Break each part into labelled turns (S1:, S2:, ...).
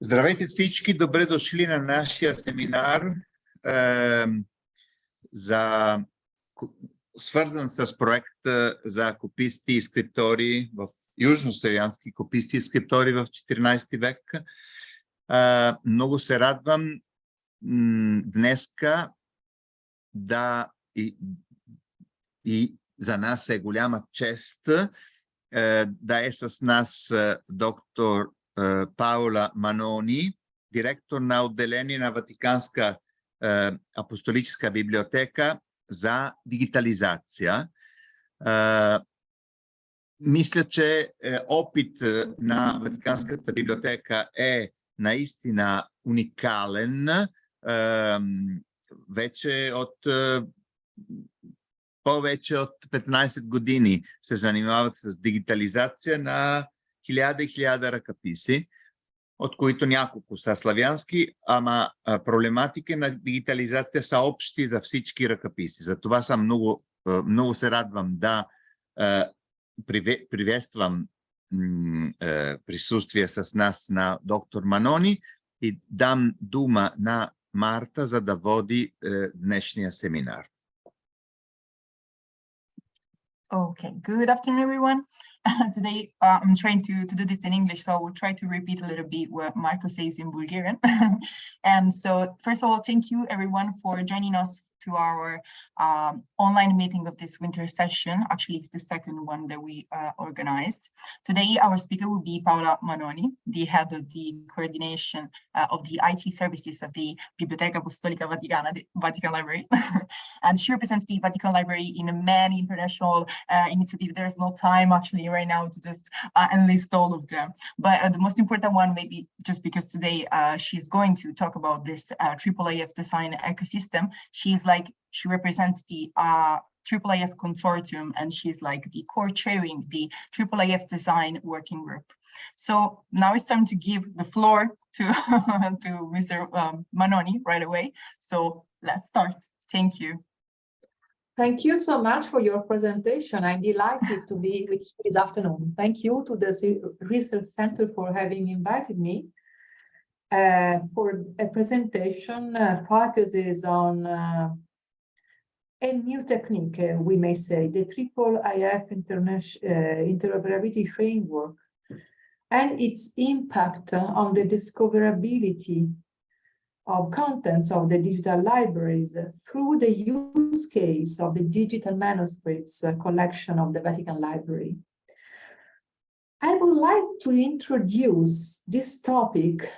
S1: Здравейте всички, добре дошли на нашия семинар е, за, свързан с проекта за кописти и скриптори в южнославянски кописти и скриптори в 14 век. Е, много се радвам днеска да и, и за нас е голяма чест е, да е с нас е, доктор Паула Манони, директор на отделение на Ватиканска апостолическа библиотека за дигитализация. Мисля, че опит на Ватиканската библиотека е наистина уникален. Вече от повече от 15 години се занимават с дигитализация на хиляда и хиляда ръкописи, от които няколко са славянски, ама проблематики на дигитализация са общи за всички ръкописи. Затова съм много, много се радвам да приветствам присъствие с нас на доктор Манони и дам дума на Марта, за да води днешния семинар.
S2: Okay, good afternoon, everyone. today uh, I'm trying to, to do this in English, so I will try to repeat a little bit what Marco says in Bulgarian. and so first of all, thank you everyone for joining us to our um, online meeting of this winter session. Actually, it's the second one that we uh, organized. Today, our speaker will be Paola Manoni, the head of the coordination uh, of the IT services of the Biblioteca Apostolica Vaticana, the Vatican Library. and she represents the Vatican Library in many international uh, initiatives. There's no time actually right now to just uh, enlist all of them. But uh, the most important one, maybe just because today uh, she's going to talk about this IIIF design ecosystem, she's like she represents the uh, IIIF consortium and she's like the co-chairing the IIIF design working group. So now it's time to give the floor to, to Mr. Um, Manoni right away. So let's start. Thank you.
S3: Thank you so much for your presentation. I'm delighted to be with you this afternoon. Thank you to the Research Center for having invited me uh, for a presentation uh, focuses on uh, a new technique, uh, we may say, the triple IF uh, interoperability framework and its impact on the discoverability of contents of the digital libraries through the use case of the digital manuscripts uh, collection of the Vatican Library. I would like to introduce this topic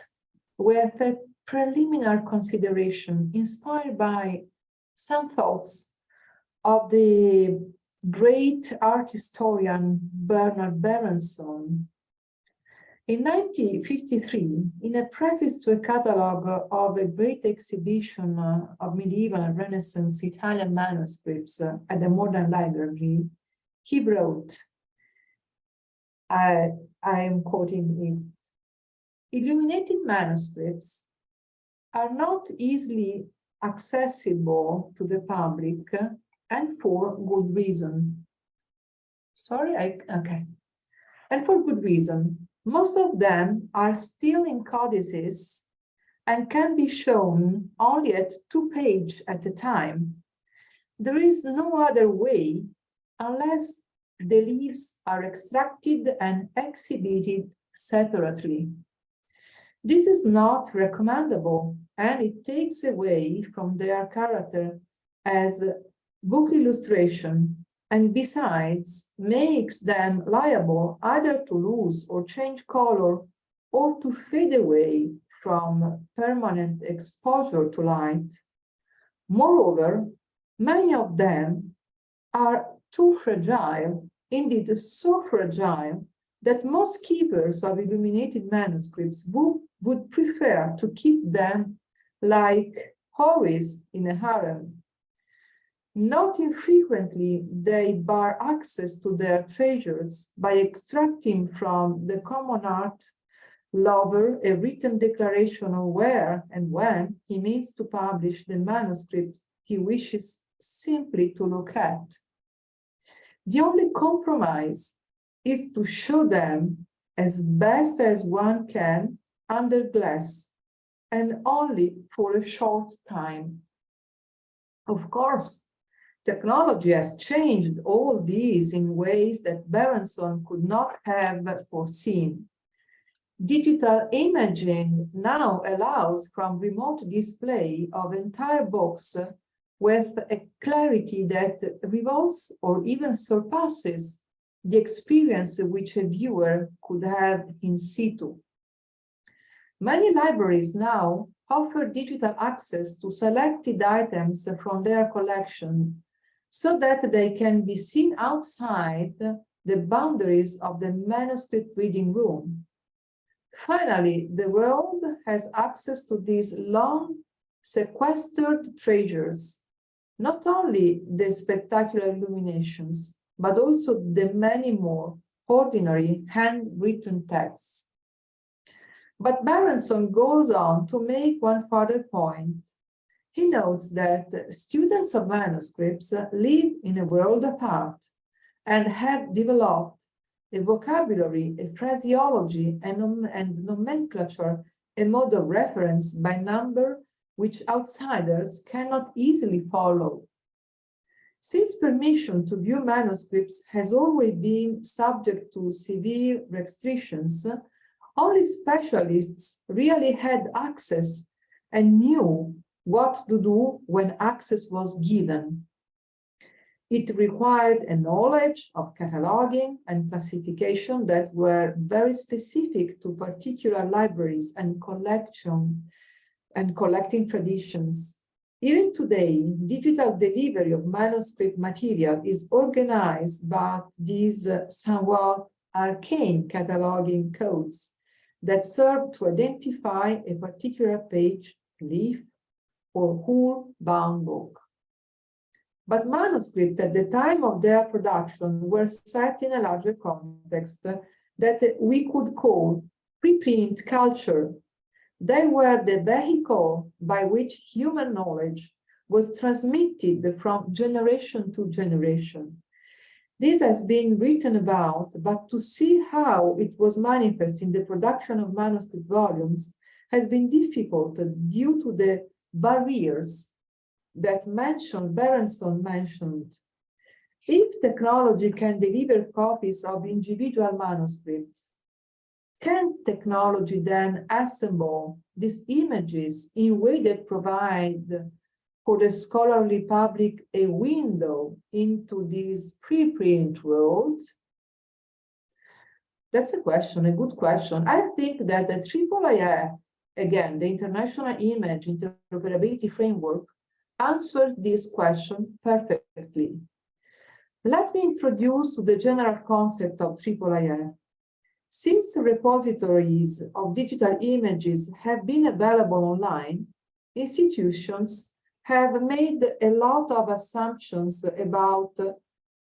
S3: with a preliminary consideration inspired by some thoughts of the great art historian Bernard Berenson. In 1953, in a preface to a catalogue of a great exhibition of medieval and Renaissance Italian manuscripts at the Modern Library, he wrote, I, I am quoting it, illuminated manuscripts are not easily accessible to the public uh, and for good reason. Sorry, I, okay. And for good reason. Most of them are still in codices and can be shown only at two page at a time. There is no other way unless the leaves are extracted and exhibited separately. This is not recommendable and it takes away from their character as book illustration, and besides makes them liable either to lose or change color or to fade away from permanent exposure to light. Moreover, many of them are too fragile, indeed so fragile, that most keepers of illuminated manuscripts would, would prefer to keep them like houris in a harem not infrequently, they bar access to their treasures by extracting from the common art lover a written declaration of where and when he means to publish the manuscript he wishes simply to look at. The only compromise is to show them as best as one can under glass and only for a short time. Of course, technology has changed all these in ways that Berenson could not have foreseen. Digital imaging now allows from remote display of entire books with a clarity that revolves or even surpasses the experience which a viewer could have in situ. Many libraries now offer digital access to selected items from their collection so that they can be seen outside the boundaries of the manuscript reading room. Finally, the world has access to these long sequestered treasures, not only the spectacular illuminations, but also the many more ordinary handwritten texts. But Berenson goes on to make one further point. He notes that students of manuscripts live in a world apart and have developed a vocabulary, a phraseology, and, and nomenclature, a mode of reference by number which outsiders cannot easily follow. Since permission to view manuscripts has always been subject to severe restrictions, only specialists really had access and knew what to do when access was given. It required a knowledge of cataloging and classification that were very specific to particular libraries and collection and collecting traditions. Even today, digital delivery of manuscript material is organized by these uh, somewhat arcane cataloging codes that serve to identify a particular page, leaf, or whole bound book. But manuscripts at the time of their production were set in a larger context that we could call preprint culture. They were the vehicle by which human knowledge was transmitted from generation to generation. This has been written about, but to see how it was manifest in the production of manuscript volumes has been difficult due to the barriers that mentioned, Berenson mentioned. If technology can deliver copies of individual manuscripts, can technology then assemble these images in a way that provide for the scholarly public a window into this preprint world? That's a question, a good question. I think that the IIIF, again, the International Image Interoperability Framework, answers this question perfectly. Let me introduce the general concept of IIIF. Since repositories of digital images have been available online, institutions have made a lot of assumptions about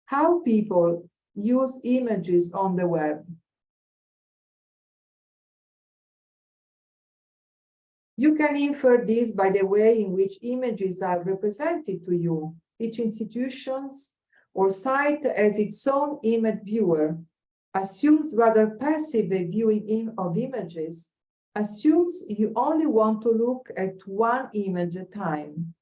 S3: how people use images on the web. You can infer this by the way in which images are represented to you. Each institutions or site as its own image viewer, assumes rather passive viewing in of images, assumes you only want to look at one image at a time.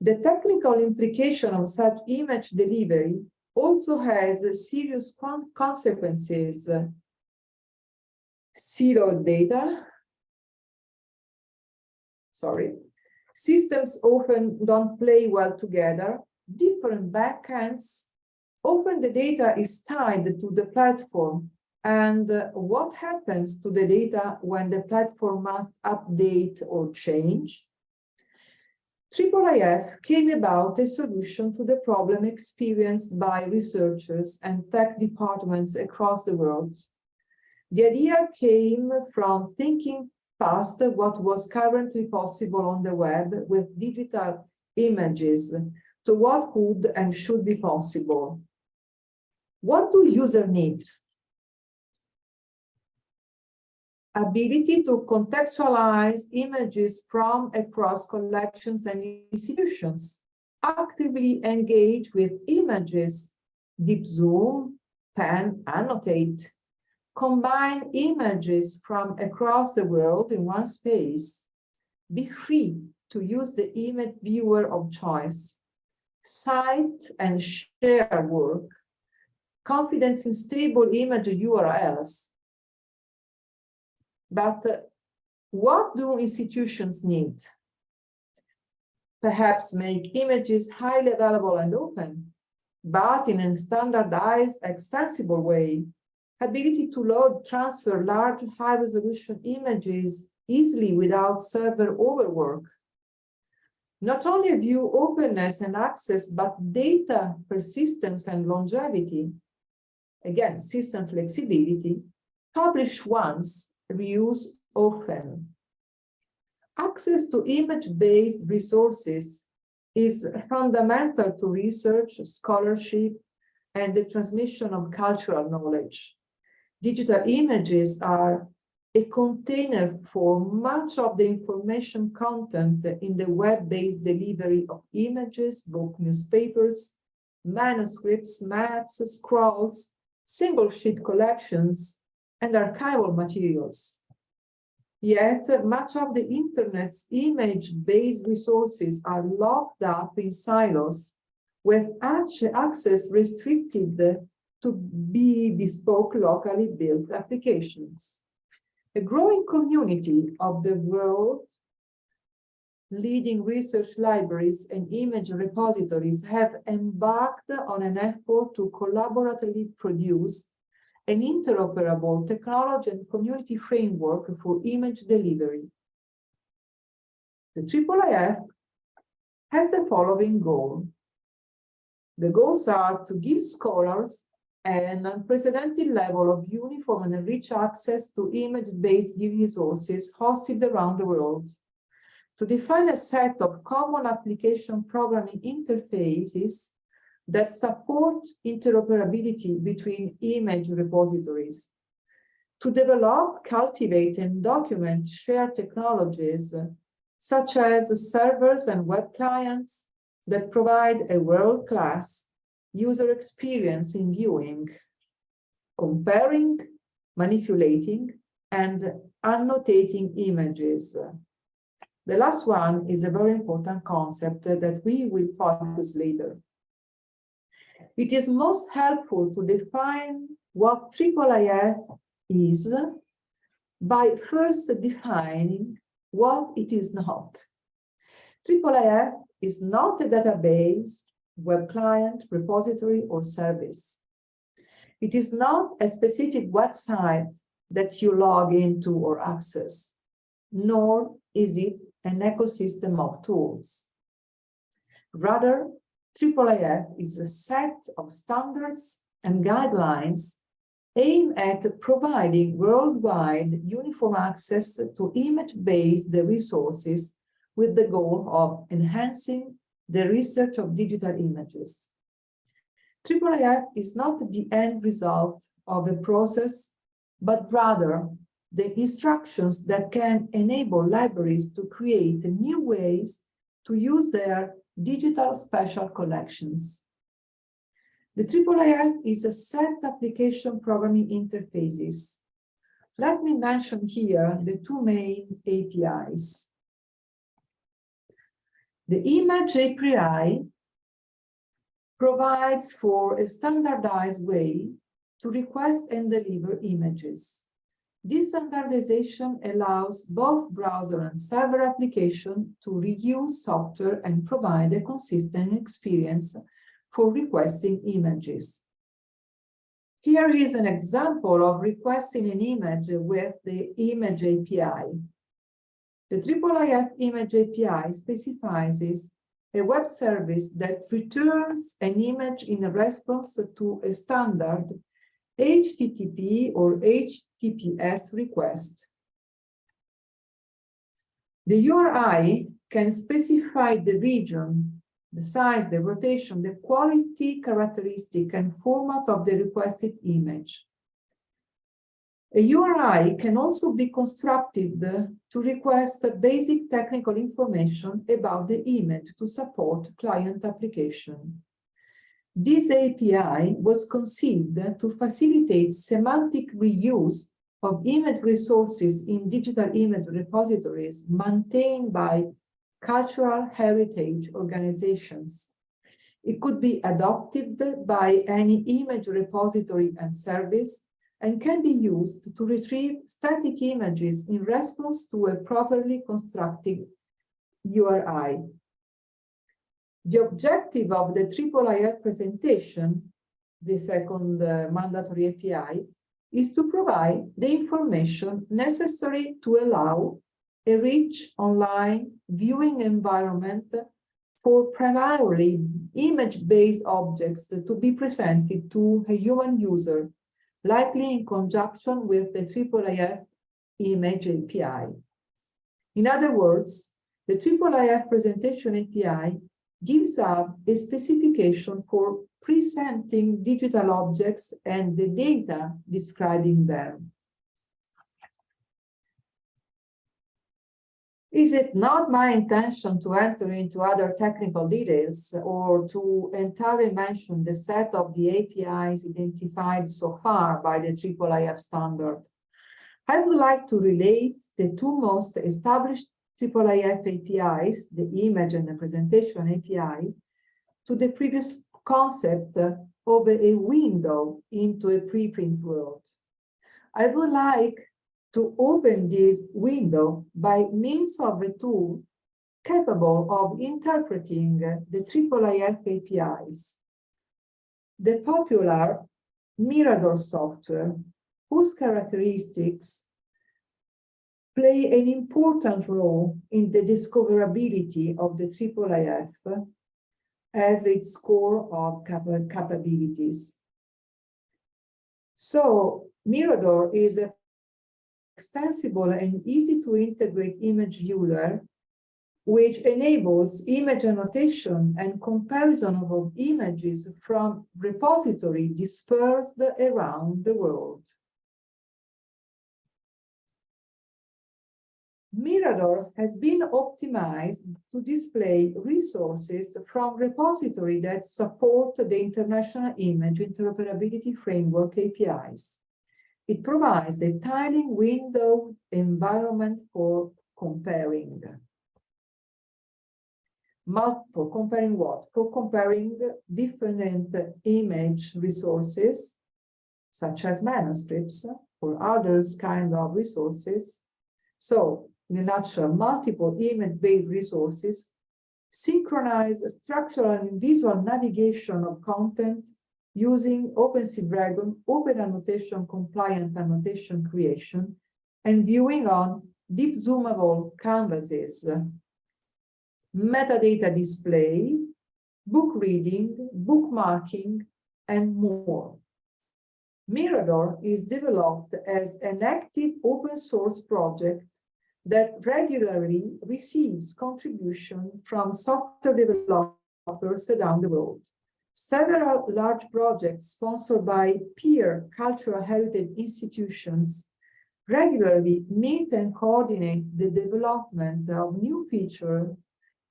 S3: The technical implication of such image delivery also has serious con consequences. Zero data, sorry, systems often don't play well together, different backends, often the data is tied to the platform and uh, what happens to the data when the platform must update or change? IIIF came about a solution to the problem experienced by researchers and tech departments across the world. The idea came from thinking past what was currently possible on the web with digital images to what could and should be possible. What do users need? ability to contextualize images from across collections and institutions, actively engage with images, deep zoom, pen, annotate, combine images from across the world in one space, be free to use the image viewer of choice, cite and share work, confidence in stable image URLs. But uh, what do institutions need? Perhaps make images highly available and open, but in a standardized, extensible way ability to load, transfer large high-resolution images easily without server overwork. Not only view openness and access, but data persistence and longevity. Again, system flexibility. Publish once, reuse often. Access to image-based resources is fundamental to research, scholarship, and the transmission of cultural knowledge digital images are a container for much of the information content in the web-based delivery of images, book newspapers, manuscripts, maps, scrolls, single sheet collections, and archival materials. Yet, much of the internet's image-based resources are locked up in silos with access restricted to be bespoke locally built applications. A growing community of the world leading research libraries and image repositories have embarked on an effort to collaboratively produce an interoperable technology and community framework for image delivery. The IIIF has the following goal. The goals are to give scholars an unprecedented level of uniform and rich access to image-based resources hosted around the world, to define a set of common application programming interfaces that support interoperability between image repositories, to develop, cultivate, and document shared technologies, such as servers and web clients that provide a world-class user experience in viewing, comparing, manipulating, and annotating images. The last one is a very important concept that we will focus later. It is most helpful to define what IIIF is by first defining what it is not. IIIF is not a database web client, repository, or service. It is not a specific website that you log into or access, nor is it an ecosystem of tools. Rather, IIIF is a set of standards and guidelines aimed at providing worldwide uniform access to image-based resources with the goal of enhancing the research of digital images. IIIF is not the end result of a process, but rather the instructions that can enable libraries to create new ways to use their digital special collections. The IIIF is a set application programming interfaces. Let me mention here the two main APIs. The image API provides for a standardized way to request and deliver images. This standardization allows both browser and server application to reuse software and provide a consistent experience for requesting images. Here is an example of requesting an image with the image API. The IIIF image API specifies a web service that returns an image in response to a standard HTTP or HTTPS request. The URI can specify the region, the size, the rotation, the quality characteristic and format of the requested image. A URI can also be constructed to request basic technical information about the image to support client application. This API was conceived to facilitate semantic reuse of image resources in digital image repositories maintained by cultural heritage organizations. It could be adopted by any image repository and service and can be used to retrieve static images in response to a properly constructed URI. The objective of the IIIF presentation, the second uh, mandatory API, is to provide the information necessary to allow a rich online viewing environment for primarily image-based objects to be presented to a human user, likely in conjunction with the IIIF image API. In other words, the IIIF presentation API gives up a specification for presenting digital objects and the data describing them. Is it not my intention to enter into other technical details or to entirely mention the set of the APIs identified so far by the IIIF standard? I would like to relate the two most established IIIF APIs, the image and the presentation APIs, to the previous concept of a window into a preprint world. I would like to open this window by means of a tool capable of interpreting the IIIF APIs. The popular Mirador software, whose characteristics play an important role in the discoverability of the IIIF as its core of capabilities. So Mirador is a extensible and easy to integrate image viewer which enables image annotation and comparison of images from repository dispersed around the world. Mirador has been optimized to display resources from repository that support the International Image Interoperability Framework APIs. It provides a tiling window environment for comparing. For comparing what? For comparing different image resources, such as manuscripts or others kind of resources. So in a nutshell, multiple image-based resources, synchronize structural and visual navigation of content using OpenSeadragon, open annotation compliant annotation creation, and viewing on deep zoomable canvases, metadata display, book reading, bookmarking, and more. Mirador is developed as an active open source project that regularly receives contribution from software developers around the world. Several large projects sponsored by peer cultural heritage institutions regularly meet and coordinate the development of new features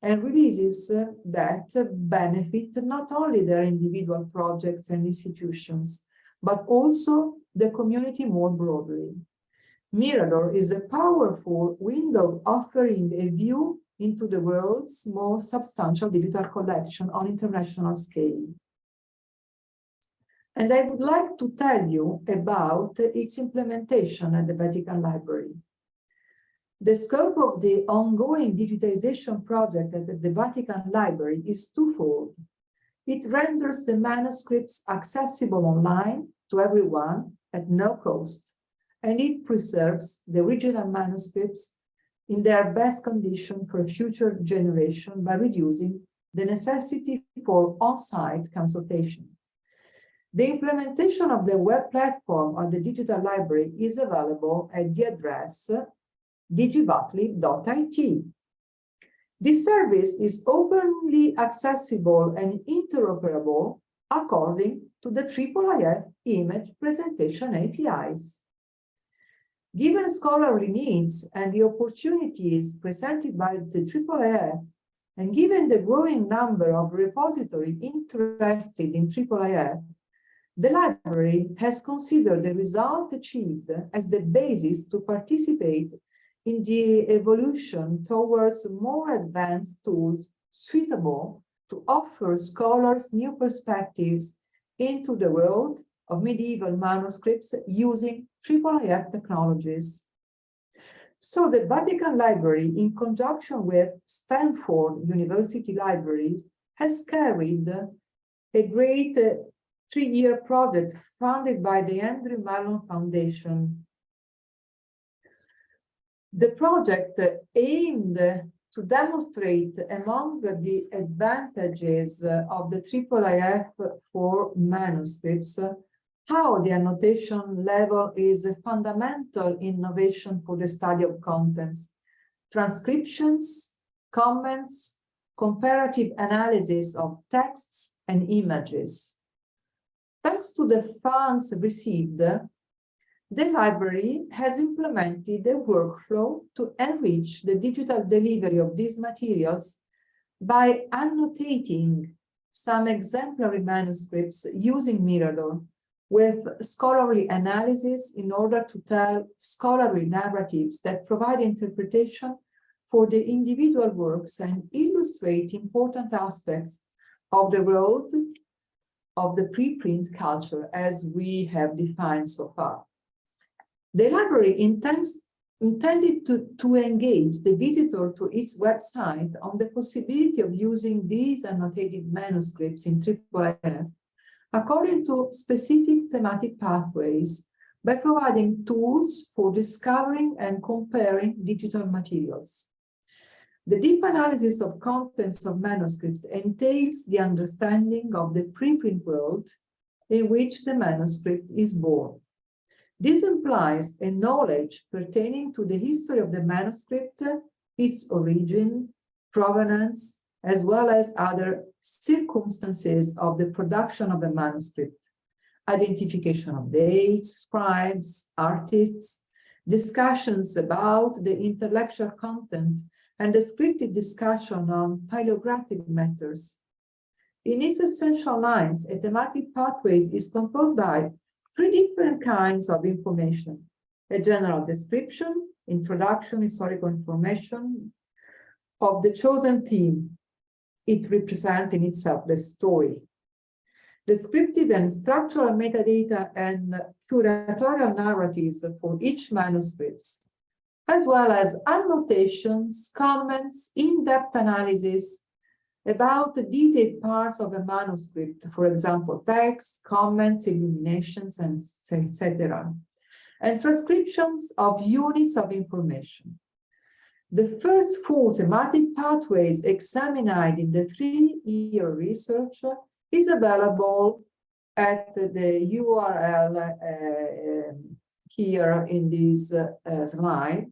S3: and releases that benefit not only their individual projects and institutions, but also the community more broadly. Mirador is a powerful window offering a view into the world's most substantial digital collection on international scale. And I would like to tell you about its implementation at the Vatican Library. The scope of the ongoing digitization project at the Vatican Library is twofold. It renders the manuscripts accessible online to everyone at no cost and it preserves the original manuscripts in their best condition for future generation by reducing the necessity for on-site consultation. The implementation of the web platform on the digital library is available at the address digi.vatlib.it. This service is openly accessible and interoperable according to the IIIF image presentation APIs. Given scholarly needs and the opportunities presented by the IIIF And given the growing number of repositories interested in IIIF, the library has considered the result achieved as the basis to participate in the evolution towards more advanced tools suitable to offer scholars new perspectives into the world of medieval manuscripts using IIIF technologies. So the Vatican Library, in conjunction with Stanford University Libraries, has carried a great uh, three-year project funded by the Andrew Mellon Foundation. The project aimed to demonstrate among the advantages of the IIIF for manuscripts how the annotation level is a fundamental innovation for the study of contents, transcriptions, comments, comparative analysis of texts and images. Thanks to the funds received, the library has implemented a workflow to enrich the digital delivery of these materials by annotating some exemplary manuscripts using Mirador with scholarly analysis in order to tell scholarly narratives that provide interpretation for the individual works and illustrate important aspects of the world of the preprint culture as we have defined so far. The library intends, intended to, to engage the visitor to its website on the possibility of using these annotated manuscripts in IIIF according to specific thematic pathways by providing tools for discovering and comparing digital materials. The deep analysis of contents of manuscripts entails the understanding of the preprint world in which the manuscript is born. This implies a knowledge pertaining to the history of the manuscript, its origin, provenance, as well as other circumstances of the production of the manuscript, identification of dates, scribes, artists, discussions about the intellectual content, and descriptive discussion on paleographic matters. In its essential lines, a thematic pathways is composed by three different kinds of information, a general description, introduction, historical information of the chosen theme, it represents in itself the story. Descriptive and structural metadata and curatorial narratives for each manuscript, as well as annotations, comments, in-depth analysis about the detailed parts of a manuscript, for example, text, comments, illuminations, and etc., and transcriptions of units of information. The first four thematic pathways examined in the three-year research is available at the URL uh, um, here in this uh, slide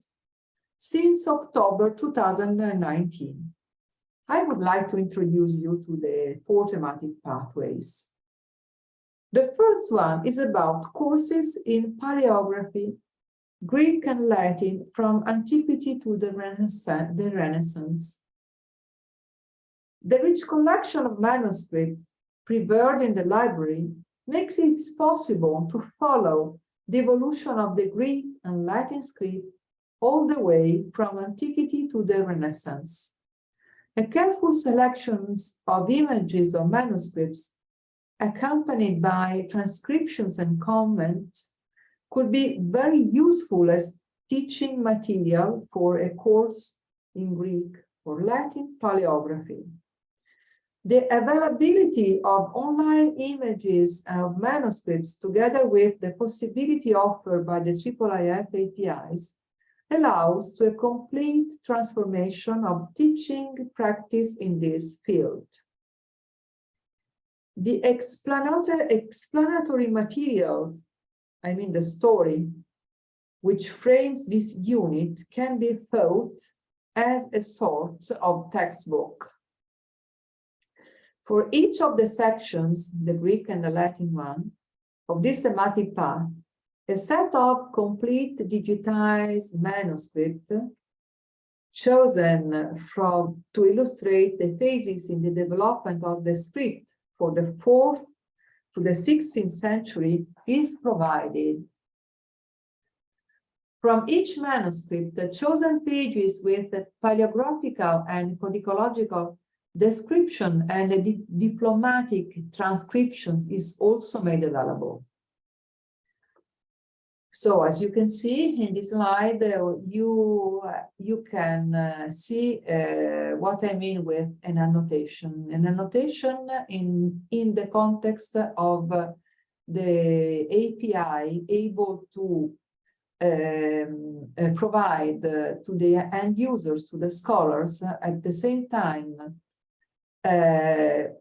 S3: since October 2019. I would like to introduce you to the four thematic pathways. The first one is about courses in paleography Greek and Latin from antiquity to the Renaissance. The, Renaissance. the rich collection of manuscripts preserved in the library makes it possible to follow the evolution of the Greek and Latin script all the way from antiquity to the Renaissance. A careful selection of images of manuscripts accompanied by transcriptions and comments could be very useful as teaching material for a course in Greek or Latin paleography. The availability of online images of manuscripts together with the possibility offered by the IIIF APIs allows to a complete transformation of teaching practice in this field. The explanatory, explanatory materials I mean the story, which frames this unit can be thought as a sort of textbook. For each of the sections, the Greek and the Latin one, of this thematic path, a set of complete digitized manuscript chosen from to illustrate the phases in the development of the script for the fourth to the 16th century is provided. From each manuscript, the chosen pages with the paleographical and codicological description and the di diplomatic transcriptions is also made available. So as you can see in this slide, uh, you, uh, you can uh, see uh, what I mean with an annotation. An annotation in, in the context of uh, the API able to um, provide to the end users, to the scholars, at the same time, the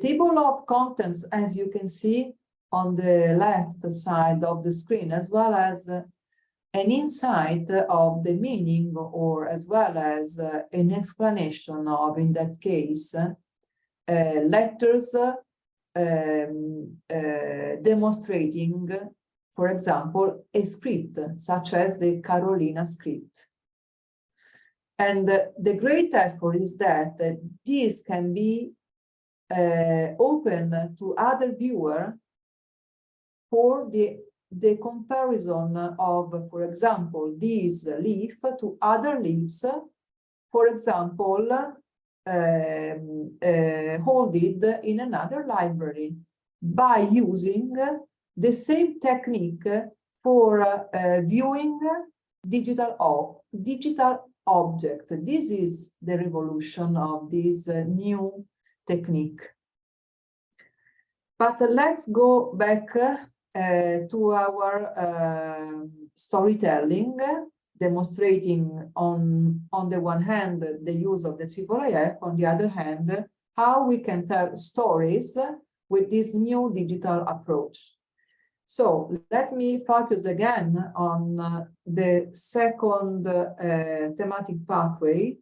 S3: table of contents, as you can see, on the left side of the screen, as well as uh, an insight of the meaning or as well as uh, an explanation of, in that case, uh, letters um, uh, demonstrating, for example, a script, such as the Carolina script. And uh, the great effort is that uh, this can be open to other viewer for the, the comparison of, for example, this leaf to other leaves, for example, um, uh, holded in another library by using the same technique for uh, viewing digital, ob digital object. This is the revolution of this uh, new technique. But let's go back uh, to our uh, storytelling, demonstrating on, on the one hand the use of the IIIF, on the other hand, how we can tell stories with this new digital approach. So let me focus again on uh, the second uh, thematic pathway,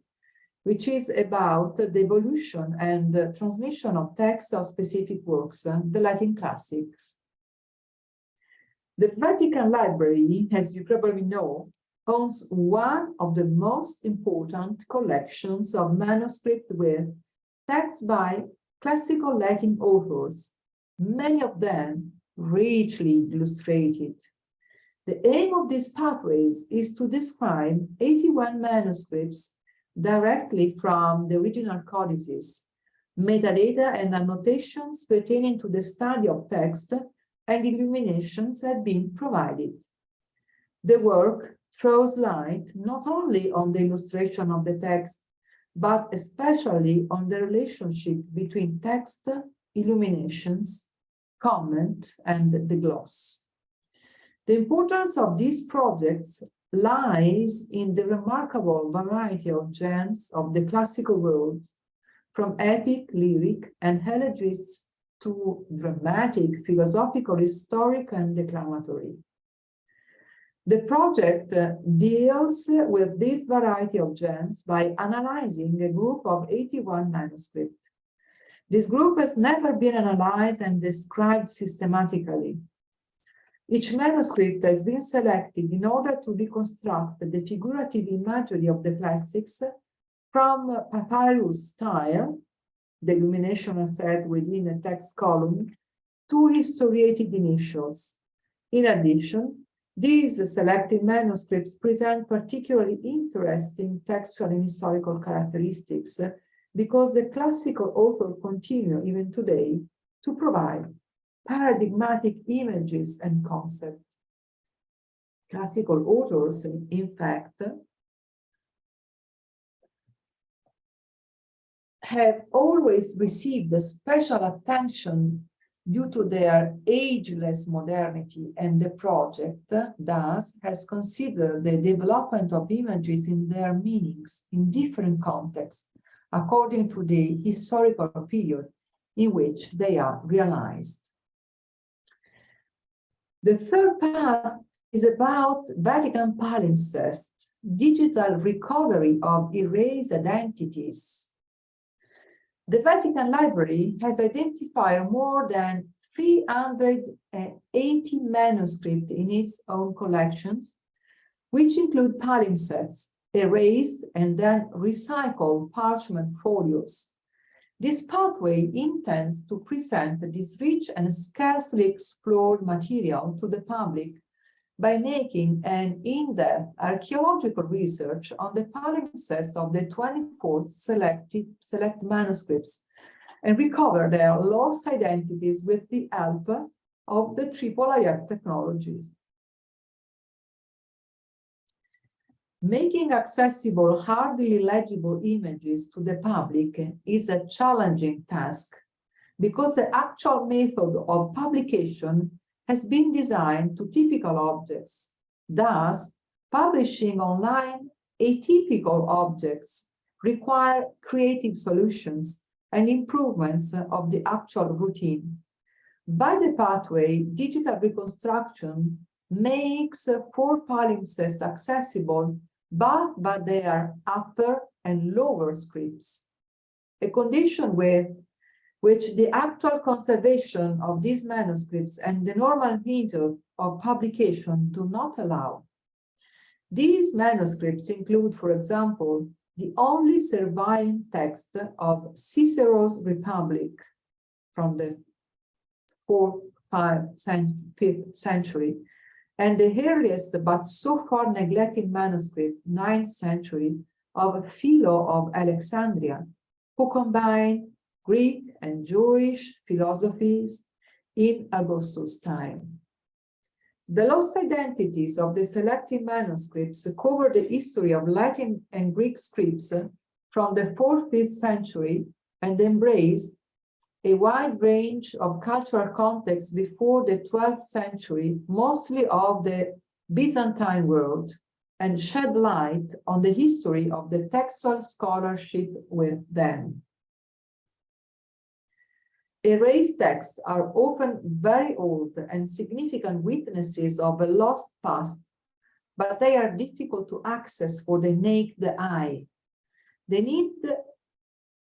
S3: which is about the evolution and the transmission of texts of specific works, the Latin classics. The Vatican Library, as you probably know, owns one of the most important collections of manuscripts with texts by classical Latin authors, many of them richly illustrated. The aim of these pathways is to describe 81 manuscripts directly from the original codices, metadata and annotations pertaining to the study of text and illuminations have been provided. The work throws light not only on the illustration of the text, but especially on the relationship between text, illuminations, comment, and the gloss. The importance of these projects lies in the remarkable variety of genres of the classical world, from epic, lyric, and elegies to dramatic, philosophical, historic, and declamatory. The project uh, deals with this variety of genres by analyzing a group of 81 manuscripts. This group has never been analyzed and described systematically. Each manuscript has been selected in order to reconstruct the figurative imagery of the classics from papyrus style the illumination set within a text column, two historiated initials. In addition, these selected manuscripts present particularly interesting textual and historical characteristics because the classical author continue even today to provide paradigmatic images and concepts. Classical authors, in fact, have always received special attention due to their ageless modernity and the project thus has considered the development of images in their meanings in different contexts according to the historical period in which they are realized. The third part is about Vatican palimpsest, digital recovery of erased identities the Vatican Library has identified more than 380 manuscripts in its own collections, which include palimpsests, erased and then recycled parchment folios. This pathway intends to present this rich and scarcely explored material to the public by making an in-depth archaeological research on the palimpsests of the 24 selected select manuscripts and recover their lost identities with the help of the IIIF technologies. Making accessible hardly legible images to the public is a challenging task because the actual method of publication has been designed to typical objects. Thus, publishing online atypical objects require creative solutions and improvements of the actual routine. By the pathway, digital reconstruction makes four palimpsests accessible but by their upper and lower scripts, a condition with which the actual conservation of these manuscripts and the normal method of publication do not allow. These manuscripts include, for example, the only surviving text of Cicero's Republic from the fourth, fifth century, and the earliest but so far neglected manuscript, 9th century, of Philo of Alexandria, who combined Greek and Jewish philosophies in Augustus' time. The lost identities of the selected manuscripts cover the history of Latin and Greek scripts from the 4th, century and embrace a wide range of cultural contexts before the 12th century, mostly of the Byzantine world, and shed light on the history of the textual scholarship with them. Erased texts are often very old and significant witnesses of a lost past, but they are difficult to access for the naked eye. They need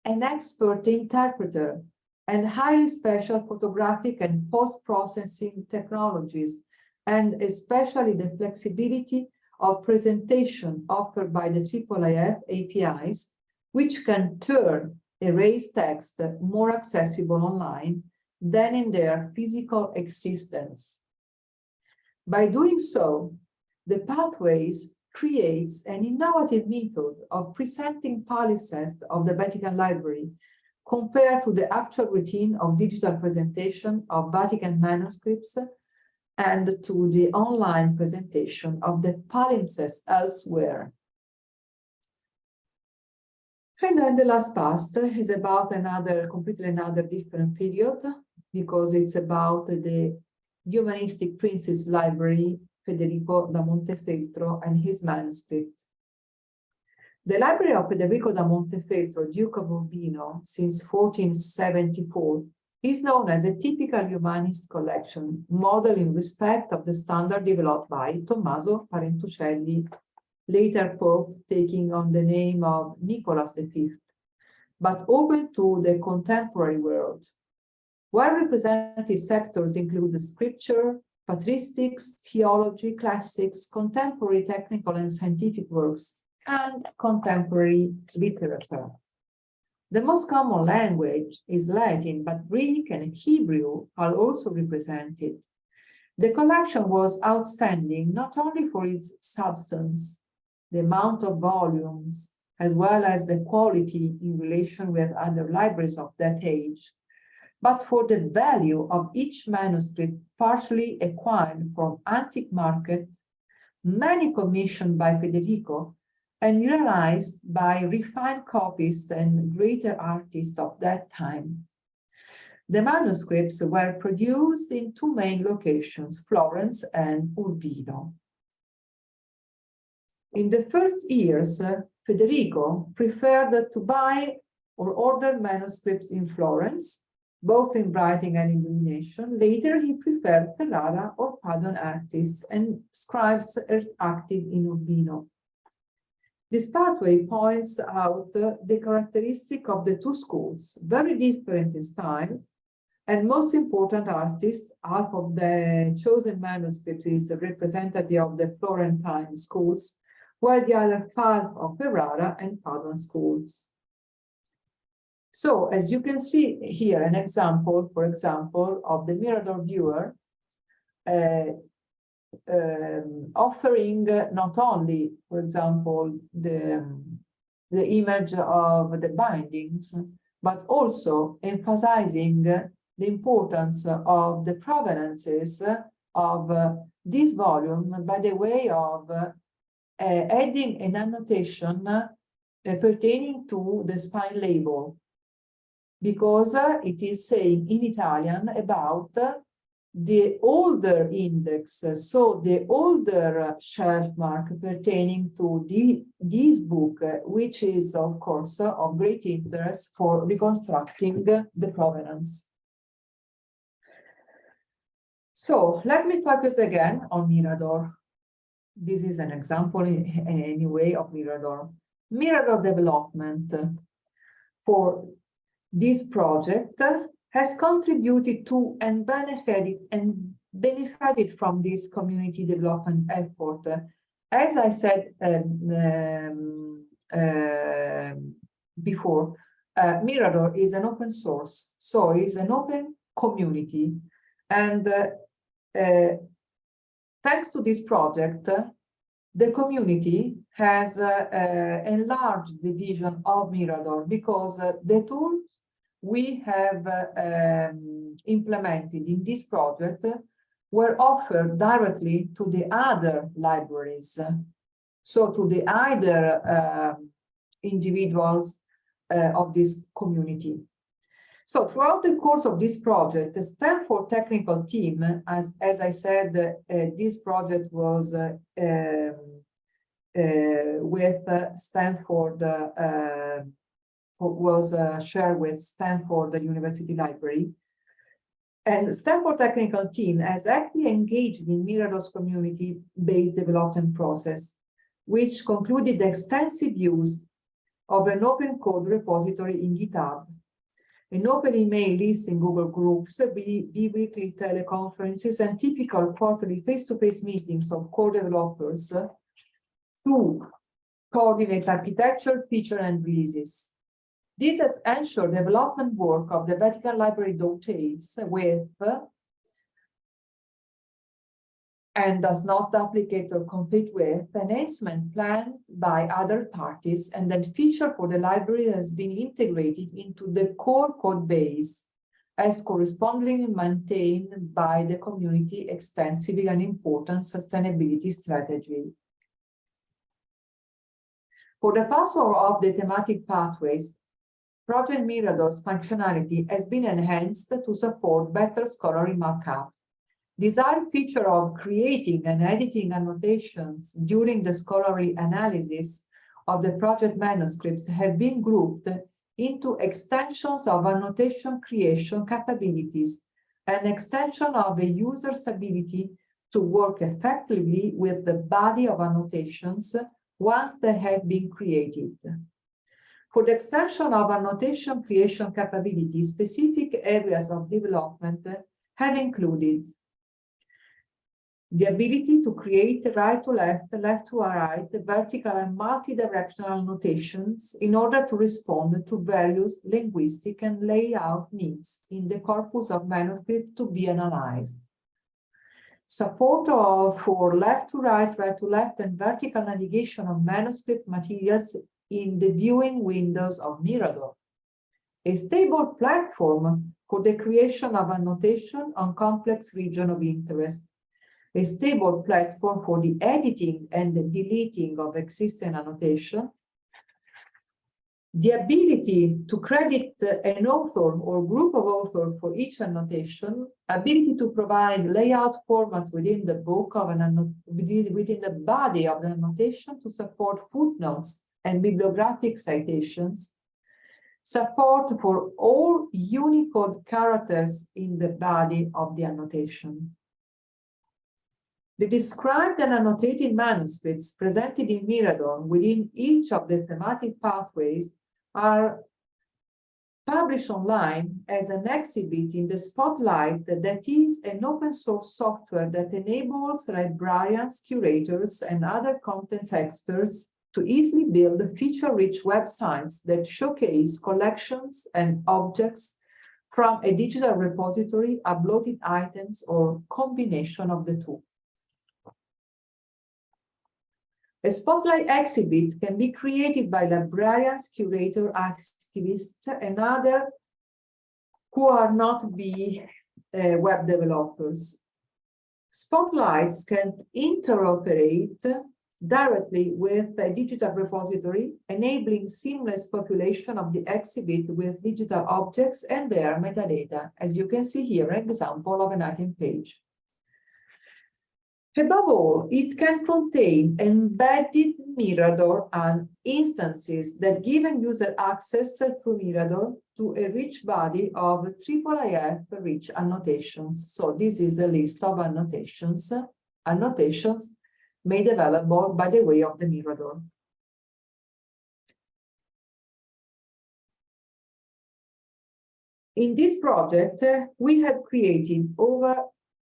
S3: an expert interpreter and highly special photographic and post-processing technologies, and especially the flexibility of presentation offered by the IIIF APIs, which can turn erased text more accessible online than in their physical existence. By doing so, the Pathways creates an innovative method of presenting palimpsests of the Vatican Library compared to the actual routine of digital presentation of Vatican manuscripts and to the online presentation of the palimpsests elsewhere. And then the last past is about another, completely another different period, because it's about the Humanistic Princes Library, Federico da Montefeltro and his manuscript. The library of Federico da Montefeltro, Duke of Urbino, since 1474, is known as a typical humanist collection, model in respect of the standard developed by Tommaso Parentucelli, later Pope, taking on the name of Nicholas V, but open to the contemporary world. Well-represented sectors include the scripture, patristics, theology, classics, contemporary technical and scientific works, and contemporary literature. The most common language is Latin, but Greek and Hebrew are also represented. The collection was outstanding not only for its substance, the amount of volumes, as well as the quality in relation with other libraries of that age, but for the value of each manuscript partially acquired from antique market, many commissioned by Federico and realized by refined copies and greater artists of that time. The manuscripts were produced in two main locations, Florence and Urbino. In the first years, uh, Federico preferred to buy or order manuscripts in Florence, both in writing and illumination. Later, he preferred Ferrara or Paduan artists and scribes er, active in Urbino. This pathway points out uh, the characteristic of the two schools, very different in styles, and most important artists, half of the chosen manuscript is representative of the Florentine schools, while the other five of Ferrara and Padua schools. So as you can see here, an example, for example, of the Mirador viewer uh, um, offering not only, for example, the, the image of the bindings, but also emphasizing the importance of the provenances of this volume by the way of adding an annotation uh, pertaining to the spine label because it is saying in Italian about the older index, so the older shelf mark pertaining to the, this book, which is of course of great interest for reconstructing the provenance. So let me focus again on Mirador. This is an example in, in any way of Mirador. Mirador development for this project has contributed to and benefited and benefited from this community development effort. As I said um, uh, before, uh, Mirador is an open source, so it's an open community. And uh, thanks to this project, the community has uh, uh, enlarged the vision of Mirador because the tools we have um, implemented in this project were offered directly to the other libraries. So to the other uh, individuals uh, of this community. So throughout the course of this project, the Stanford technical team, as, as I said, uh, this project was uh, um, uh, with uh, Stanford, uh, was shared with Stanford University Library. And Stanford technical team has actively engaged in Mirador's community-based development process, which concluded extensive use of an open code repository in GitHub an open email list in Google Groups, bi-weekly teleconferences, and typical quarterly face-to-face -face meetings of core developers to coordinate architecture, feature, and releases. This has ensured development work of the Vatican Library dovetails with and does not duplicate or compete with enhancement planned by other parties and that feature for the library has been integrated into the core code base as correspondingly maintained by the community extensively and important sustainability strategy. For the password of the thematic pathways, Project Mirador's functionality has been enhanced to support better scholarly markup Design feature of creating and editing annotations during the scholarly analysis of the project manuscripts have been grouped into extensions of annotation creation capabilities, an extension of the user's ability to work effectively with the body of annotations once they have been created. For the extension of annotation creation capabilities, specific areas of development have included the ability to create right to left, left to right, vertical and multi-directional notations in order to respond to various linguistic and layout needs in the corpus of manuscript to be analyzed. Support of, for left to right, right to left, and vertical navigation of manuscript materials in the viewing windows of Mirador. A stable platform for the creation of annotation on complex region of interest a stable platform for the editing and the deleting of existing annotation, the ability to credit an author or group of authors for each annotation, ability to provide layout formats within the book of an within the body of the annotation to support footnotes and bibliographic citations, support for all Unicode characters in the body of the annotation. The described and annotated manuscripts presented in Mirador within each of the thematic pathways are published online as an exhibit in the Spotlight that is an open source software that enables librarians, curators, and other content experts to easily build feature-rich websites that showcase collections and objects from a digital repository, uploaded items, or combination of the two. A spotlight exhibit can be created by librarians, curator, activists, and others who are not be uh, web developers. Spotlights can interoperate directly with a digital repository, enabling seamless population of the exhibit with digital objects and their metadata, as you can see here, an example of an item page. Above all, it can contain embedded Mirador and instances that give user access through Mirador to a rich body of IIIF rich annotations. So this is a list of annotations, annotations made available by the way of the Mirador. In this project, we have created over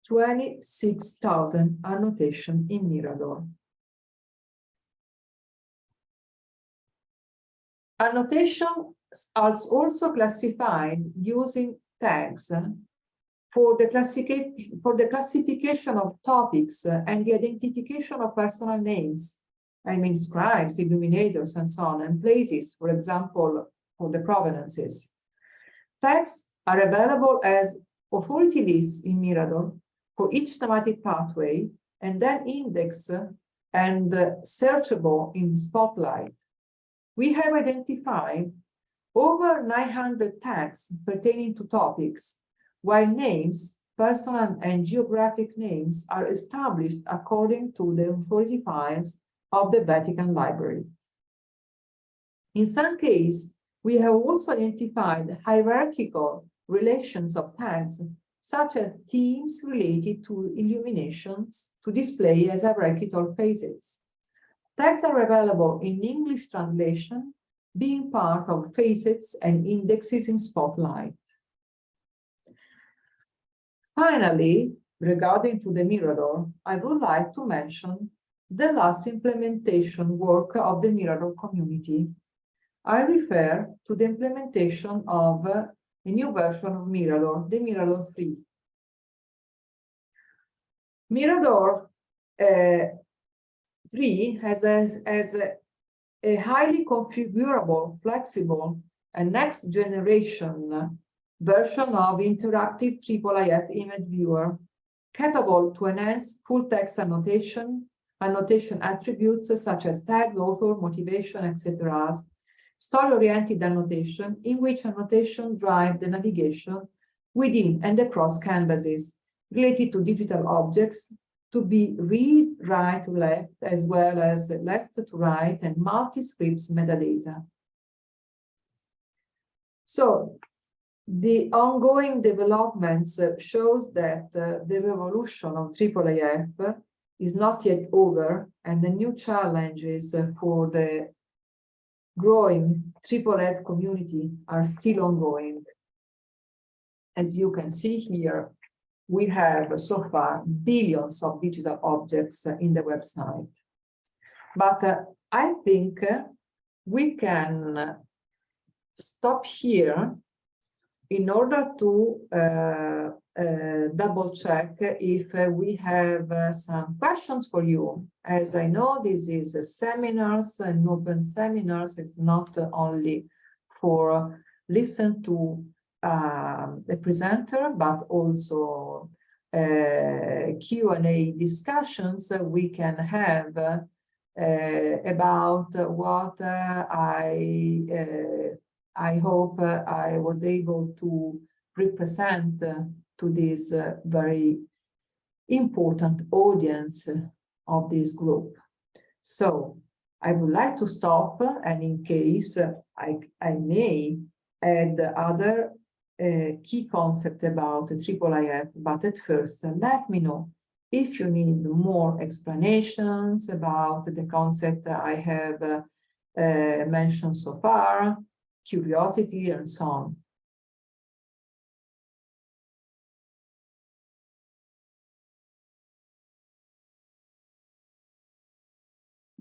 S3: 26,000 annotation in Mirador. Annotations are also classified using tags for the, for the classification of topics and the identification of personal names. I mean, scribes, illuminators, and so on, and places, for example, for the provenances. Tags are available as authority lists in Mirador for each thematic pathway and then index and searchable in Spotlight. We have identified over 900 tags pertaining to topics, while names, personal and geographic names are established according to the authority files of the Vatican Library. In some cases, we have also identified hierarchical relations of tags such as themes related to illuminations to display as a bracket or phases. Tags are available in English translation, being part of facets and indexes in Spotlight. Finally, regarding to the Mirador, I would like to mention the last implementation work of the Mirador community. I refer to the implementation of a new version of Mirador, the Mirador 3. Mirador uh, 3 has, a, has a, a highly configurable, flexible, and next generation version of interactive IIIF image viewer capable to enhance full text annotation, annotation attributes such as tag, author, motivation, etc., story-oriented annotation in which annotation drive the navigation within and across canvases related to digital objects to be read, right, to left, as well as left to right and multi-scripts metadata. So the ongoing developments shows that uh, the revolution of IIIF is not yet over and the new challenges for the growing triple F community are still ongoing. As you can see here, we have so far billions of digital objects in the website. But uh, I think we can stop here in order to uh, uh, double check if uh, we have uh, some questions for you. As I know, this is a seminars and open seminars. It's not only for listen to um, the presenter, but also uh, Q&A discussions we can have uh, about what I I hope uh, I was able to represent uh, to this uh, very important audience of this group. So I would like to stop and in case I, I may add other uh, key concept about the IIIF, but at first let me know if you need more explanations about the concept I have uh, uh, mentioned so far, curiosity, and so on.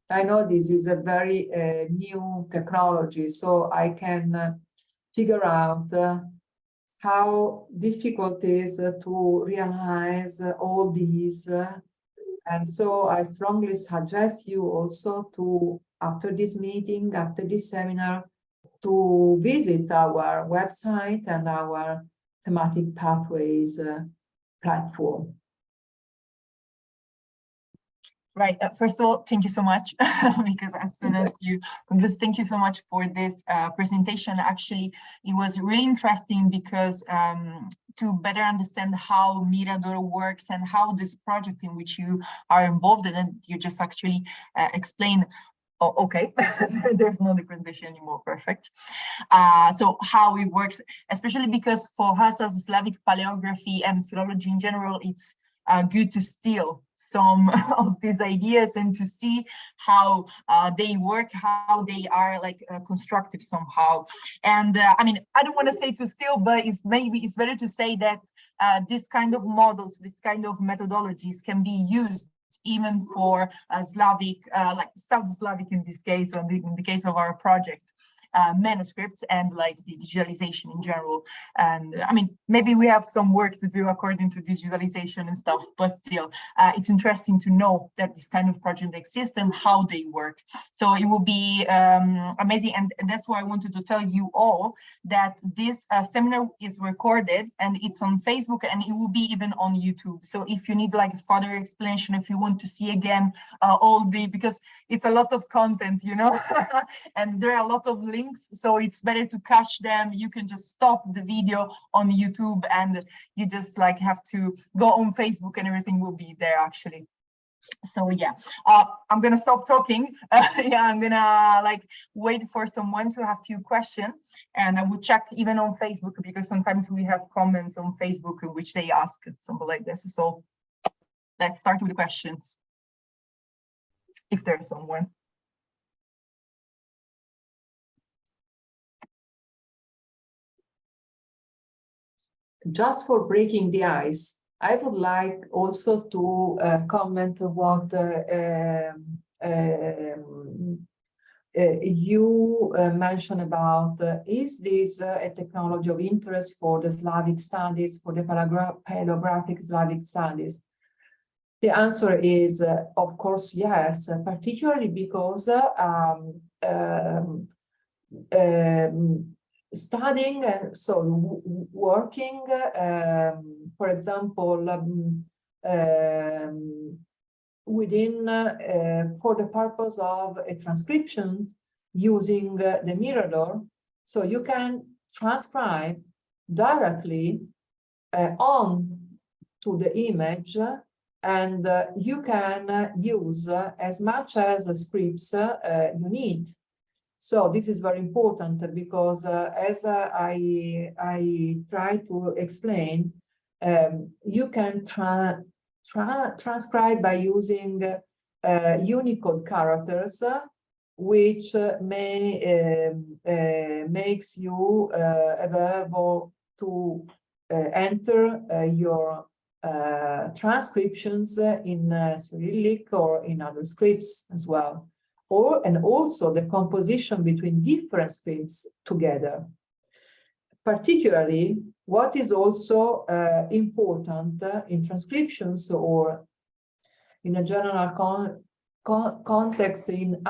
S3: I know this is a very uh, new technology, so I can uh, figure out uh, how difficult it is to realize all these. Uh, and so I strongly suggest you also to, after this meeting, after this seminar, to visit our website and our thematic pathways uh, platform.
S2: Right. Uh, first of all, thank you so much because as soon as you just thank you so much for this uh, presentation. Actually, it was really interesting because um, to better understand how Mirador works and how this project in which you are involved in, and you just actually uh, explain Oh, okay, there's no presentation anymore, perfect. Uh, so how it works, especially because for us as Slavic paleography and philology in general, it's uh, good to steal some of these ideas and to see how uh, they work, how they are like uh, constructive somehow. And uh, I mean, I don't want to say to steal, but it's maybe it's better to say that uh, this kind of models, this kind of methodologies can be used even for uh, Slavic, uh, like South Slavic in this case, or in the case of our project. Uh, manuscripts and like the digitalization in general. And I mean, maybe we have some work to do according to digitalization and stuff, but still, uh, it's interesting to know that this kind of project exists and how they work. So it will be um, amazing. And, and, that's why I wanted to tell you all that this uh, seminar is recorded and it's on Facebook and it will be even on YouTube. So if you need like further explanation, if you want to see again uh, all the, because it's a lot of content, you know, and there are a lot of links links so it's better to cache them. You can just stop the video on youtube and you just like have to go on facebook and everything will be there actually. So yeah. Uh, i'm gonna stop talking. Uh, yeah i'm gonna like wait for someone to have few questions and i will check even on facebook because sometimes we have comments on facebook which they ask something like this. So let's start with the questions if there's someone
S3: just for breaking the ice, I would like also to uh, comment what uh, um, um, uh, you uh, mentioned about uh, is this uh, a technology of interest for the Slavic studies, for the paleographic Slavic studies? The answer is, of course, yes, particularly because um, um, um studying, and so working, um, for example, um, um, within, uh, for the purpose of a transcription using uh, the Mirador, so you can transcribe directly uh, on to the image and uh, you can uh, use as much as scripts you need so this is very important because uh, as uh, I, I try to explain, um, you can tra tra transcribe by using uh, Unicode characters, which uh, may um, uh, makes you uh, available to enter your transcriptions in Cyrillic or in other scripts as well or and also the composition between different scripts together. Particularly, what is also uh, important uh, in transcriptions or in a general con con context in,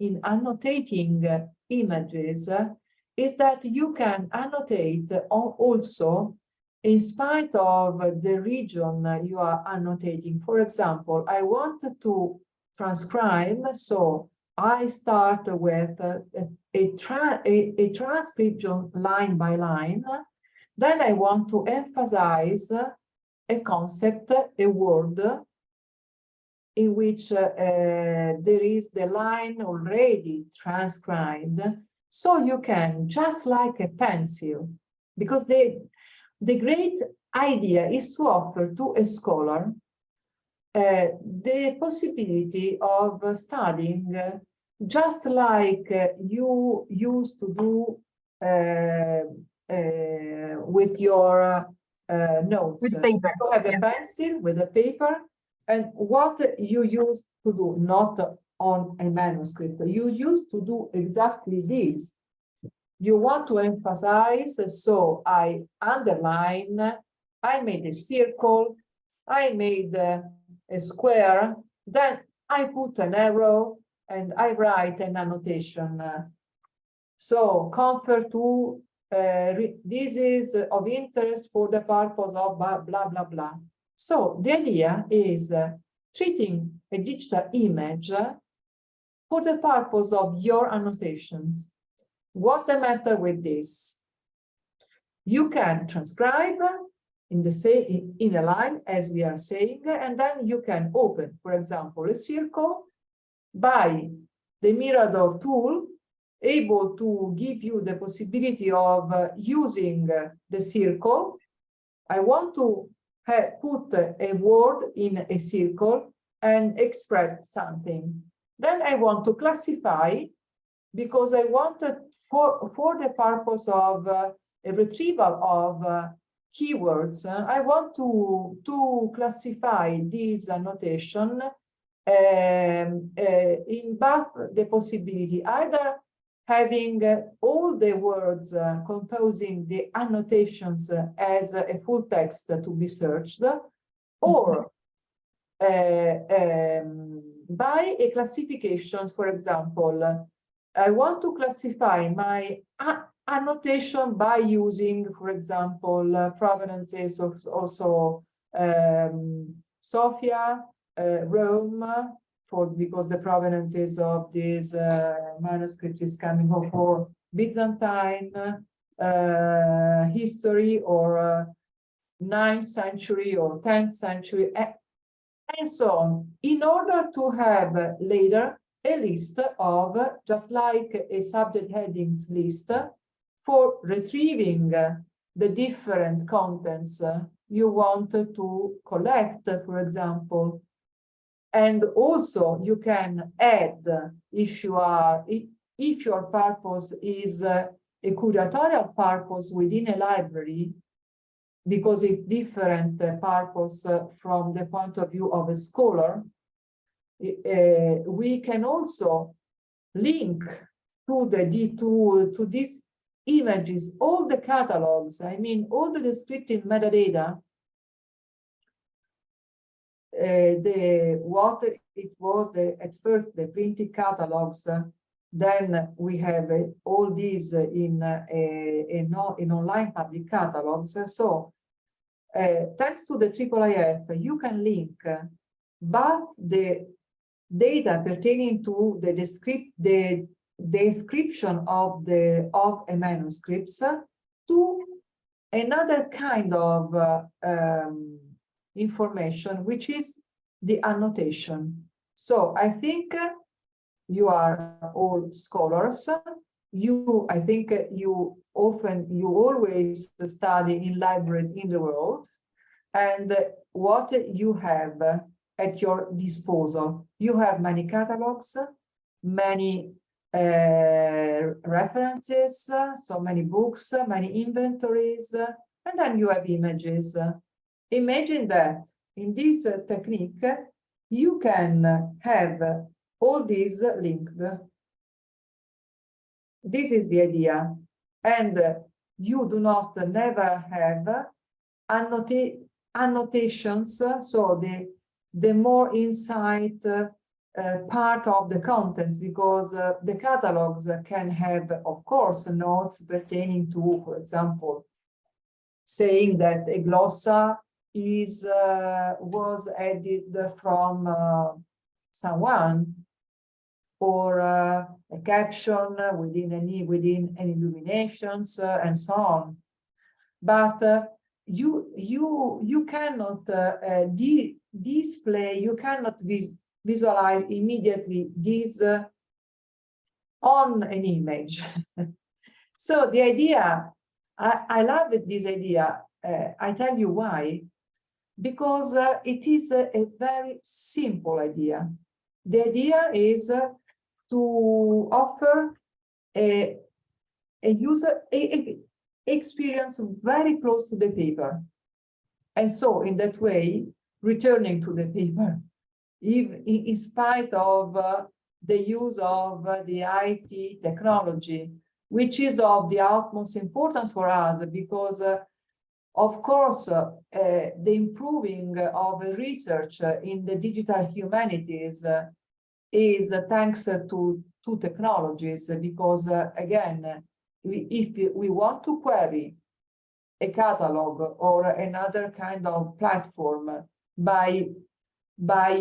S3: in annotating uh, images uh, is that you can annotate also in spite of the region you are annotating. For example, I want to transcribe, so I start with a, a, tra a, a transcription line by line. Then I want to emphasize a concept, a word, in which uh, there is the line already transcribed. So you can, just like a pencil, because the, the great idea is to offer to a scholar uh, the possibility of studying just like uh, you used to do uh, uh, with your uh, notes.
S2: With paper.
S3: You have a yeah. pencil with a paper and what you used to do, not on a manuscript. You used to do exactly this. You want to emphasize, so I underline, I made a circle, I made a, a square, then I put an arrow and I write an annotation. So compare to, uh, this is of interest for the purpose of blah, blah, blah. So the idea is uh, treating a digital image uh, for the purpose of your annotations. What the matter with this? You can transcribe in the same in a line as we are saying, and then you can open, for example, a circle by the Mirador tool, able to give you the possibility of uh, using the circle. I want to put a word in a circle and express something. Then I want to classify because I wanted for, for the purpose of uh, a retrieval of uh, keywords, uh, I want to, to classify this annotation um, uh, in both the possibility either having uh, all the words uh, composing the annotations uh, as a full text to be searched, or uh, um, by a classification, for example, I want to classify my annotation by using, for example, uh, provenances of also um, Sofia, Rome, for because the provenances of this uh, manuscript is coming for Byzantine uh, history or uh, 9th century or 10th century and so on, in order to have uh, later a list of, uh, just like a subject headings list, for retrieving uh, the different contents uh, you want to collect, for example. And also you can add, if you are, if, your purpose is uh, a curatorial purpose within a library, because it's different uh, purpose uh, from the point of view of a scholar, we can also link to the D2, to these images, all the catalogs, I mean, all the descriptive metadata, the what it was the at first the printed catalogs uh, then we have uh, all these uh, in uh, a, no, in online public catalogs. So uh, thanks to the IIIF you can link uh, both the data pertaining to the descript the description of the of a manuscripts to another kind of uh, um, information, which is the annotation. So I think uh, you are all scholars. You, I think uh, you often, you always study in libraries in the world. And uh, what you have at your disposal, you have many catalogs, many uh, references, so many books, many inventories, and then you have images. Imagine that in this uh, technique, you can have all these linked. This is the idea. And you do not never have annota annotations, so the, the more insight uh, part of the contents because uh, the catalogs can have, of course, notes pertaining to, for example, saying that a glossa is uh, was added from uh, someone or uh, a caption within any within any illuminations uh, and so on. But uh, you you you cannot uh, di display you cannot vis visualize immediately this on an image. so the idea I, I love this idea. I tell you why because uh, it is a, a, very simple idea. The idea is uh, to offer a, a user a, experience very close to the paper. And so in that way, returning to the paper, even in spite of uh, the use of uh, the IT technology, which is of the utmost importance for us because, uh, of course, uh, the improving of research in the digital humanities uh, is thanks to two technologies because, uh, again, if we want to query a catalog or another kind of platform by by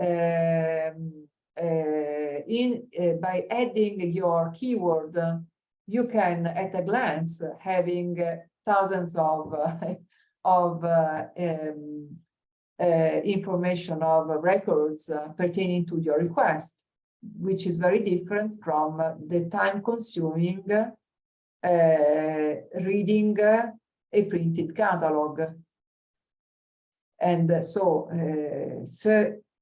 S3: um, uh, in uh, by adding your keyword you can at a glance having thousands of uh, of uh, um, information of records pertaining to your request which is very different from the time consuming reading a printed catalog. And so, uh,